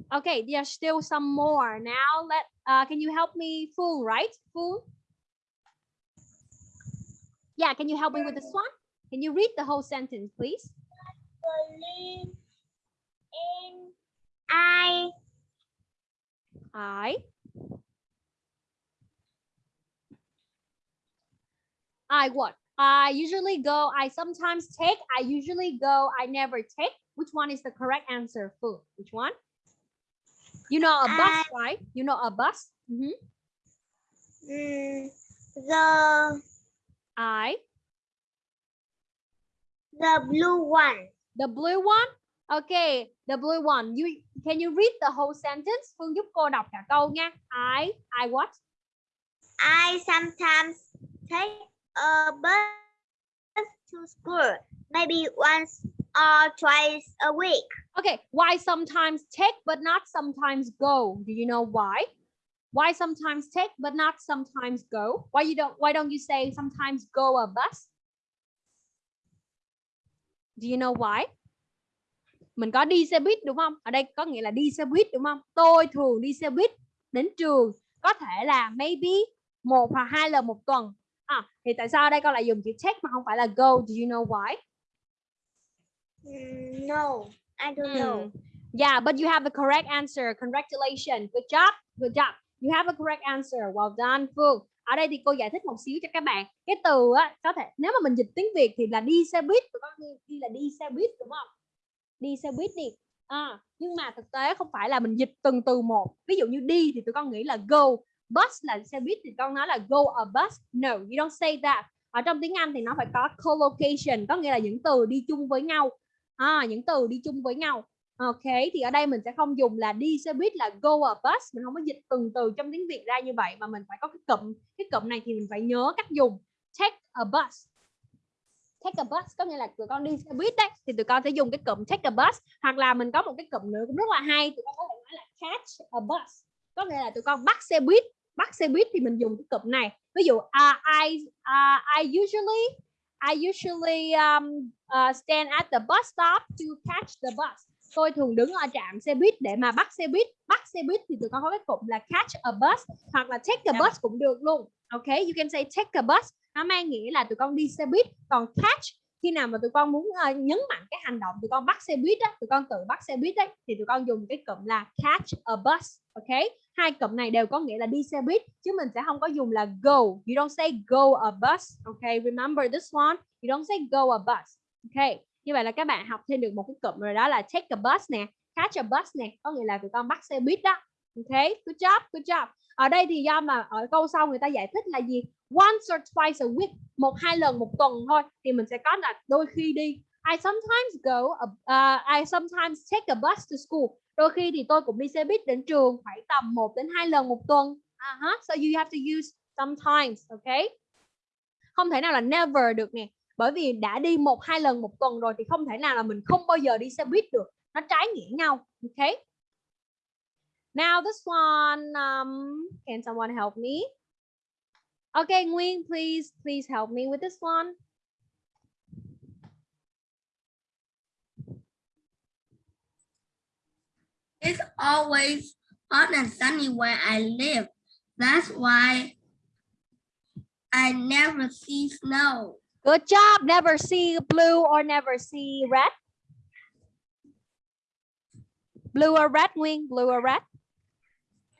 Okay, there's still some more. Now let uh, can you help me full right? full Yeah, can you help me with this one? Can you read the whole sentence, please? believe in I I I what? I usually go, I sometimes take, I usually go, I never take. Which one is the correct answer, Fu? Which one? You know a bus, right? You know a bus? Mm -hmm. mm, the I, the blue one. the blue one. Okay, the blue one. You can you read the whole sentence? Phương giúp cô đọc cả câu nha. I, I what? I sometimes take a bus to school, maybe once or twice a week. Okay, why sometimes take but not sometimes go? Do you know why? Why sometimes take but not sometimes go? Why you don't why don't you say sometimes go a bus? Do you know why? Mình có đi xe buýt đúng không? Ở đây có nghĩa là đi xe buýt đúng không? Tôi thường đi xe buýt đến trường có thể là maybe một hoặc hai lần một tuần. À, thì tại sao ở đây con lại dùng chữ take mà không phải là go? Do you know why? Mm, no, I don't know. Mm. Yeah, but you have the correct answer. Congratulations. Good job. Good job. You have a correct answer. Well done, Fu ở đây thì cô giải thích một xíu cho các bạn. Cái từ á có thể nếu mà mình dịch tiếng việt thì là đi xe buýt tụi con đi, đi là đi xe buýt đúng không? Đi xe buýt đi. À, nhưng mà thực tế không phải là mình dịch từng từ một. Ví dụ như đi thì tụi con nghĩ là go. Bus là xe buýt thì con nói là go a bus. No you don't say that. Ở trong tiếng Anh thì nó phải có collocation có nghĩa là những từ đi chung với nhau. À, những từ đi chung với nhau ok thì ở đây mình sẽ không dùng là đi xe buýt là go a bus. Mình không có dịch từng từ trong tiếng Việt ra như vậy mà mình phải có cái cụm cái cụm này thì mình phải nhớ cách dùng. Take a bus. Take a bus có nghĩa là tụi con đi xe buýt đấy thì tụi con sẽ dùng cái cụm take a bus hoặc là mình có một cái cụm nữa cũng rất là hay tụi con có thể nói là catch a bus. Có nghĩa là tụi con bắt xe buýt bắt xe buýt thì mình dùng cái cụm này. Ví dụ uh, I uh, I usually I usually um, uh, stand at the bus stop to catch the bus tôi thường đứng ở trạm xe buýt để mà bắt xe buýt. Bắt xe buýt thì tụi con có cái cụm là catch a bus hoặc là take a bus cũng được luôn. Ok you can say take a bus. Nó mang nghĩa là tụi con đi xe buýt. Còn catch khi nào mà tụi con muốn uh, nhấn mạnh cái hành động tụi con bắt xe buýt á tụi con tự bắt xe buýt đấy thì tụi con dùng cái cụm là catch a bus. Ok? Hai cụm này đều có nghĩa là đi xe buýt chứ mình sẽ không có dùng là go. You don't say go a bus. Ok remember this one. You don't say go a bus. Ok như vậy là các bạn học thêm được một cái cụm rồi đó là take a bus nè catch a bus nè có nghĩa là tụi con bắt xe buýt đó. Ok good job good job. Ở đây thì do mà ở câu sau người ta giải thích là gì? Once or twice a week một hai lần một tuần thôi thì mình sẽ có là đôi khi đi. I sometimes go uh, I sometimes take a bus to school. Đôi khi thì tôi cũng đi xe buýt đến trường khoảng tầm 1 đến 2 lần một tuần. Uh -huh. so you have to use sometimes ok? Không thể nào là never được nè bởi vì đã đi một hai lần một tuần rồi thì không thể nào là mình không bao giờ đi xe buýt được nó trái nghĩa nhau ok now this one um, can someone help me okay Nguyên please please help me with this one It's always hot and sunny where I live. That's why I never see snow. Good job. Never see blue or never see red. Blue or red, Wing? Blue or red?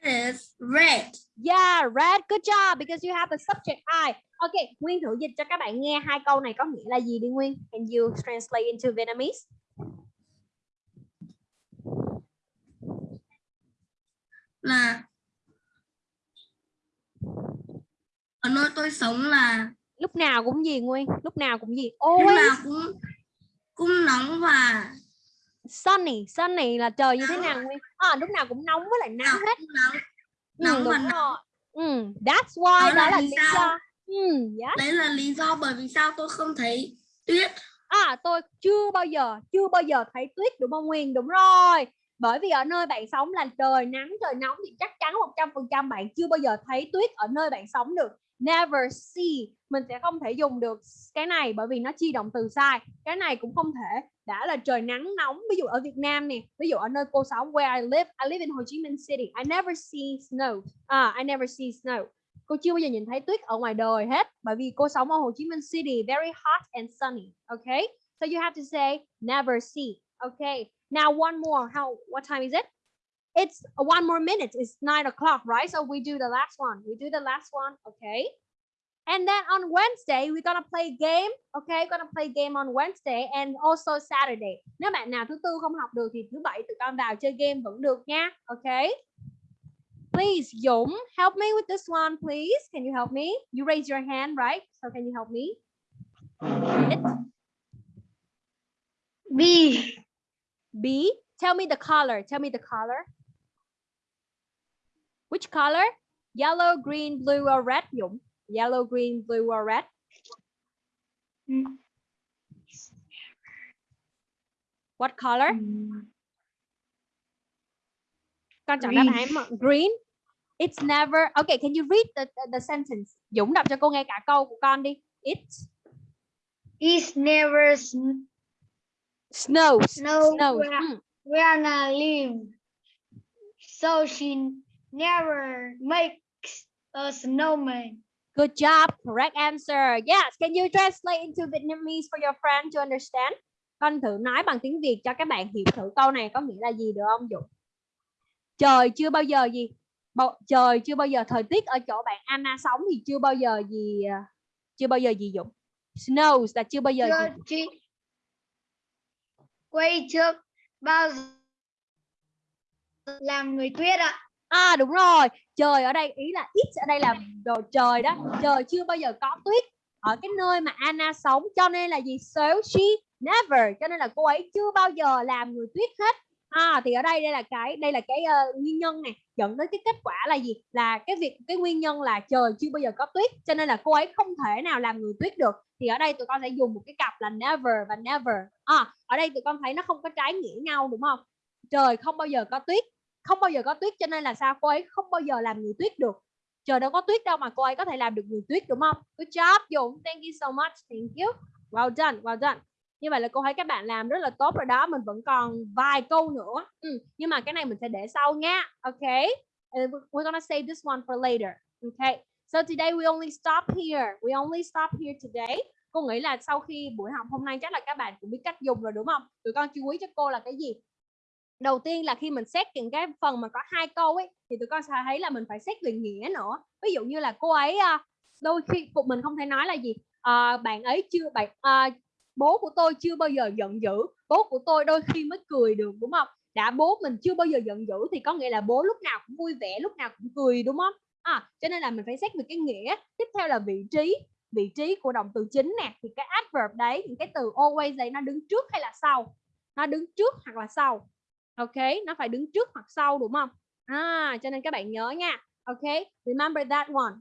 It is red. Yeah, red. Good job because you have the subject I. Okay, Nguyên thử dịch cho các bạn nghe hai câu này có nghĩa là gì đi Nguyên? Can you translate into Vietnamese? Là ở nơi tôi sống là Lúc nào cũng gì Nguyên? Lúc nào cũng gì? lúc Always nào cũng cũng nóng và sunny. Sunny là trời như thế nào Nguyên? À, lúc nào cũng nóng với lại nắng hết. nóng Ừ, nóng và đúng nóng. Ừ, that's why Đó đó là là lý sao? do. Ừ, yes. Đấy là lý do bởi vì sao tôi không thấy tuyết. À tôi chưa bao giờ chưa bao giờ thấy tuyết đúng không Nguyên đúng rồi bởi vì ở nơi bạn sống là trời nắng trời nóng thì chắc chắn 100% bạn chưa bao giờ thấy tuyết ở nơi bạn sống được never see. Mình sẽ không thể dùng được cái này bởi vì nó chi động từ sai. Cái này cũng không thể. Đã là trời nắng nóng. Ví dụ ở Việt Nam nè, ví dụ ở nơi cô sống where I live I live in Ho Chi Minh City, I never see snow. À I never see snow. Cô chưa bao giờ nhìn thấy tuyết ở ngoài đời hết bởi vì cô sống ở Hồ Chí Minh City, very hot and sunny, okay? So you have to say, never see, okay? Now one more. How, what time is it? It's one more minute it's nine o'clock right so we do the last one we do the last one okay and then on Wednesday we're gonna play game okay we're gonna play game on Wednesday and also Saturday nếu bạn nào thứ tư không học được thì thứ bảy tụi con vào chơi game vẫn được nha okay Please, Dũng, help me with this one, please. Can you help me? You raise your hand, right? So can you help me? It, B. B. Tell me the color. Tell me the color. Which color? Yellow, green, blue, or red? Dũng. Yellow, green, blue, or red? What color? Con chọn đáp Green. án mà- green. It's never. Okay, can you read the, the, the sentence? Dũng đọc cho cô nghe cả câu của con đi. It It's never sn- snows. snow Snows. where, Mm. where I live. So she never makes a snowman. Good job. Correct answer. Yes. Can you translate into Vietnamese for your friend to understand? Con thử nói bằng tiếng Việt cho các bạn hiểu thử câu này có nghĩa là gì được không Dũng? Trời chưa bao giờ gì? Bao, trời chưa bao giờ thời tiết ở chỗ bạn Anna sống thì chưa bao giờ gì à, chưa bao giờ gì Dũng snows là chưa bao giờ chưa gì chị quay trước bao giờ làm người tuyết ạ À à đúng rồi, trời ở đây ý là ít ở đây là đồ trời đó, trời chưa bao giờ có tuyết ở cái nơi mà Anna sống cho nên là gì? So she never, cho nên là cô ấy chưa bao giờ làm người tuyết hết. À thì ở đây đây là cái đây là cái uh, nguyên nhân này dẫn đến cái kết quả là gì? Là cái việc cái nguyên nhân là trời chưa bao giờ có tuyết cho nên là cô ấy không thể nào làm người tuyết được. Thì ở đây tụi con sẽ dùng một cái cặp là never và never. À ở đây tụi con thấy nó không có trái nghĩa nhau đúng không? Trời không bao giờ có tuyết không bao giờ có tuyết, cho nên là sao? Cô ấy không bao giờ làm người tuyết được. Trời đâu có tuyết đâu mà cô ấy có thể làm được người tuyết, đúng không? Good job, Dũng. Thank you so much. Thank you. Well done well done. Như vậy là cô thấy các bạn làm rất là tốt rồi đó, mình vẫn còn vài câu nữa. Ừ. nhưng mà cái này mình sẽ để sau nha. Ok. And we're gonna save this one for later. Okay so today we only stop here. We only stop here today. Cô nghĩ là sau khi buổi học hôm nay chắc là các bạn cũng biết cách dùng rồi, đúng không? Tụi con chú ý cho cô là cái gì? Đầu tiên là khi mình xét những cái phần mà có hai câu ấy thì tụi con sẽ thấy là mình phải xét về nghĩa nữa. Ví dụ như là cô ấy ờ, đôi khi phụ mình không thể nói là gì à, bạn ấy chưa bạn à, bố của tôi chưa bao giờ giận dữ bố của tôi đôi khi mới cười được đúng không? Đã bố mình chưa bao giờ giận dữ thì có nghĩa là bố lúc nào cũng vui vẻ lúc nào cũng cười đúng không? À, cho nên là mình phải xét về cái nghĩa. Tiếp theo là vị trí. Vị trí của động từ chính nè thì cái adverb đấy những cái từ always đấy nó đứng trước hay là sau? Nó đứng trước hoặc là sau? Ok nó phải đứng trước hoặc sau đúng không? À cho nên các bạn nhớ nha. Ok remember that one.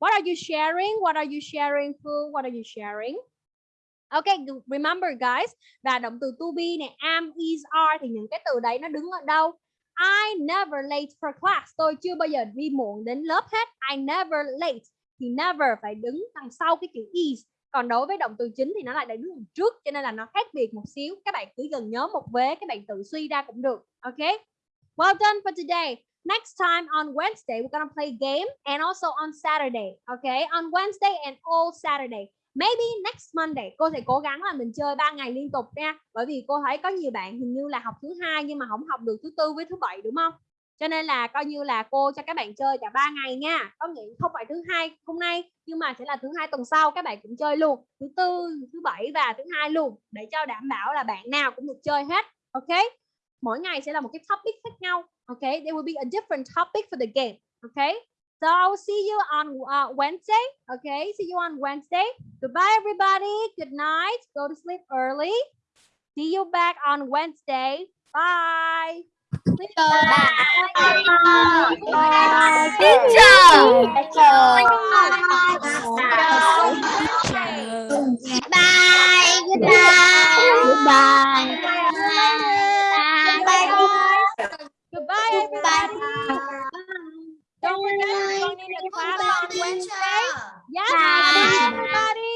What are you sharing? What are you sharing Phương? What are you sharing? Ok, remember guys Và động từ to be này, am, is, are Thì những cái từ đấy nó đứng ở đâu? I never late for class. Tôi chưa bao giờ đi muộn đến lớp hết. I never late Thì never phải đứng đằng sau cái chữ is còn đối với động từ chính thì nó lại để đứng trước, cho nên là nó khác biệt một xíu. Các bạn cứ gần nhớ một vế, các bạn tự suy ra cũng được, ok? Well done for today. Next time on Wednesday, we're gonna play game and also on Saturday okay on Wednesday and all Saturday. Maybe next Monday. Cô sẽ cố gắng là mình chơi ba ngày liên tục nha. Bởi vì cô thấy có nhiều bạn hình như là học thứ hai nhưng mà không học được thứ tư với thứ bảy, đúng không? Cho nên là coi như là cô cho các bạn chơi cả ba ngày nha. Có nghĩa không phải thứ hai hôm nay nhưng mà sẽ là thứ hai tuần sau các bạn cũng chơi luôn. Thứ tư thứ bảy và thứ hai luôn để cho đảm bảo là bạn nào cũng được chơi hết ok? Mỗi ngày sẽ là một cái topic khác nhau ok? There will be a different topic for the game ok? So I will see you on uh, Wednesday okay see you on Wednesday. Goodbye everybody. Good night. Go to sleep early. See you back on Wednesday. Bye. Bye. Goodbye. Goodbye, everybody. Don't forget to join in the class on Wednesday. Yes, bye, everybody.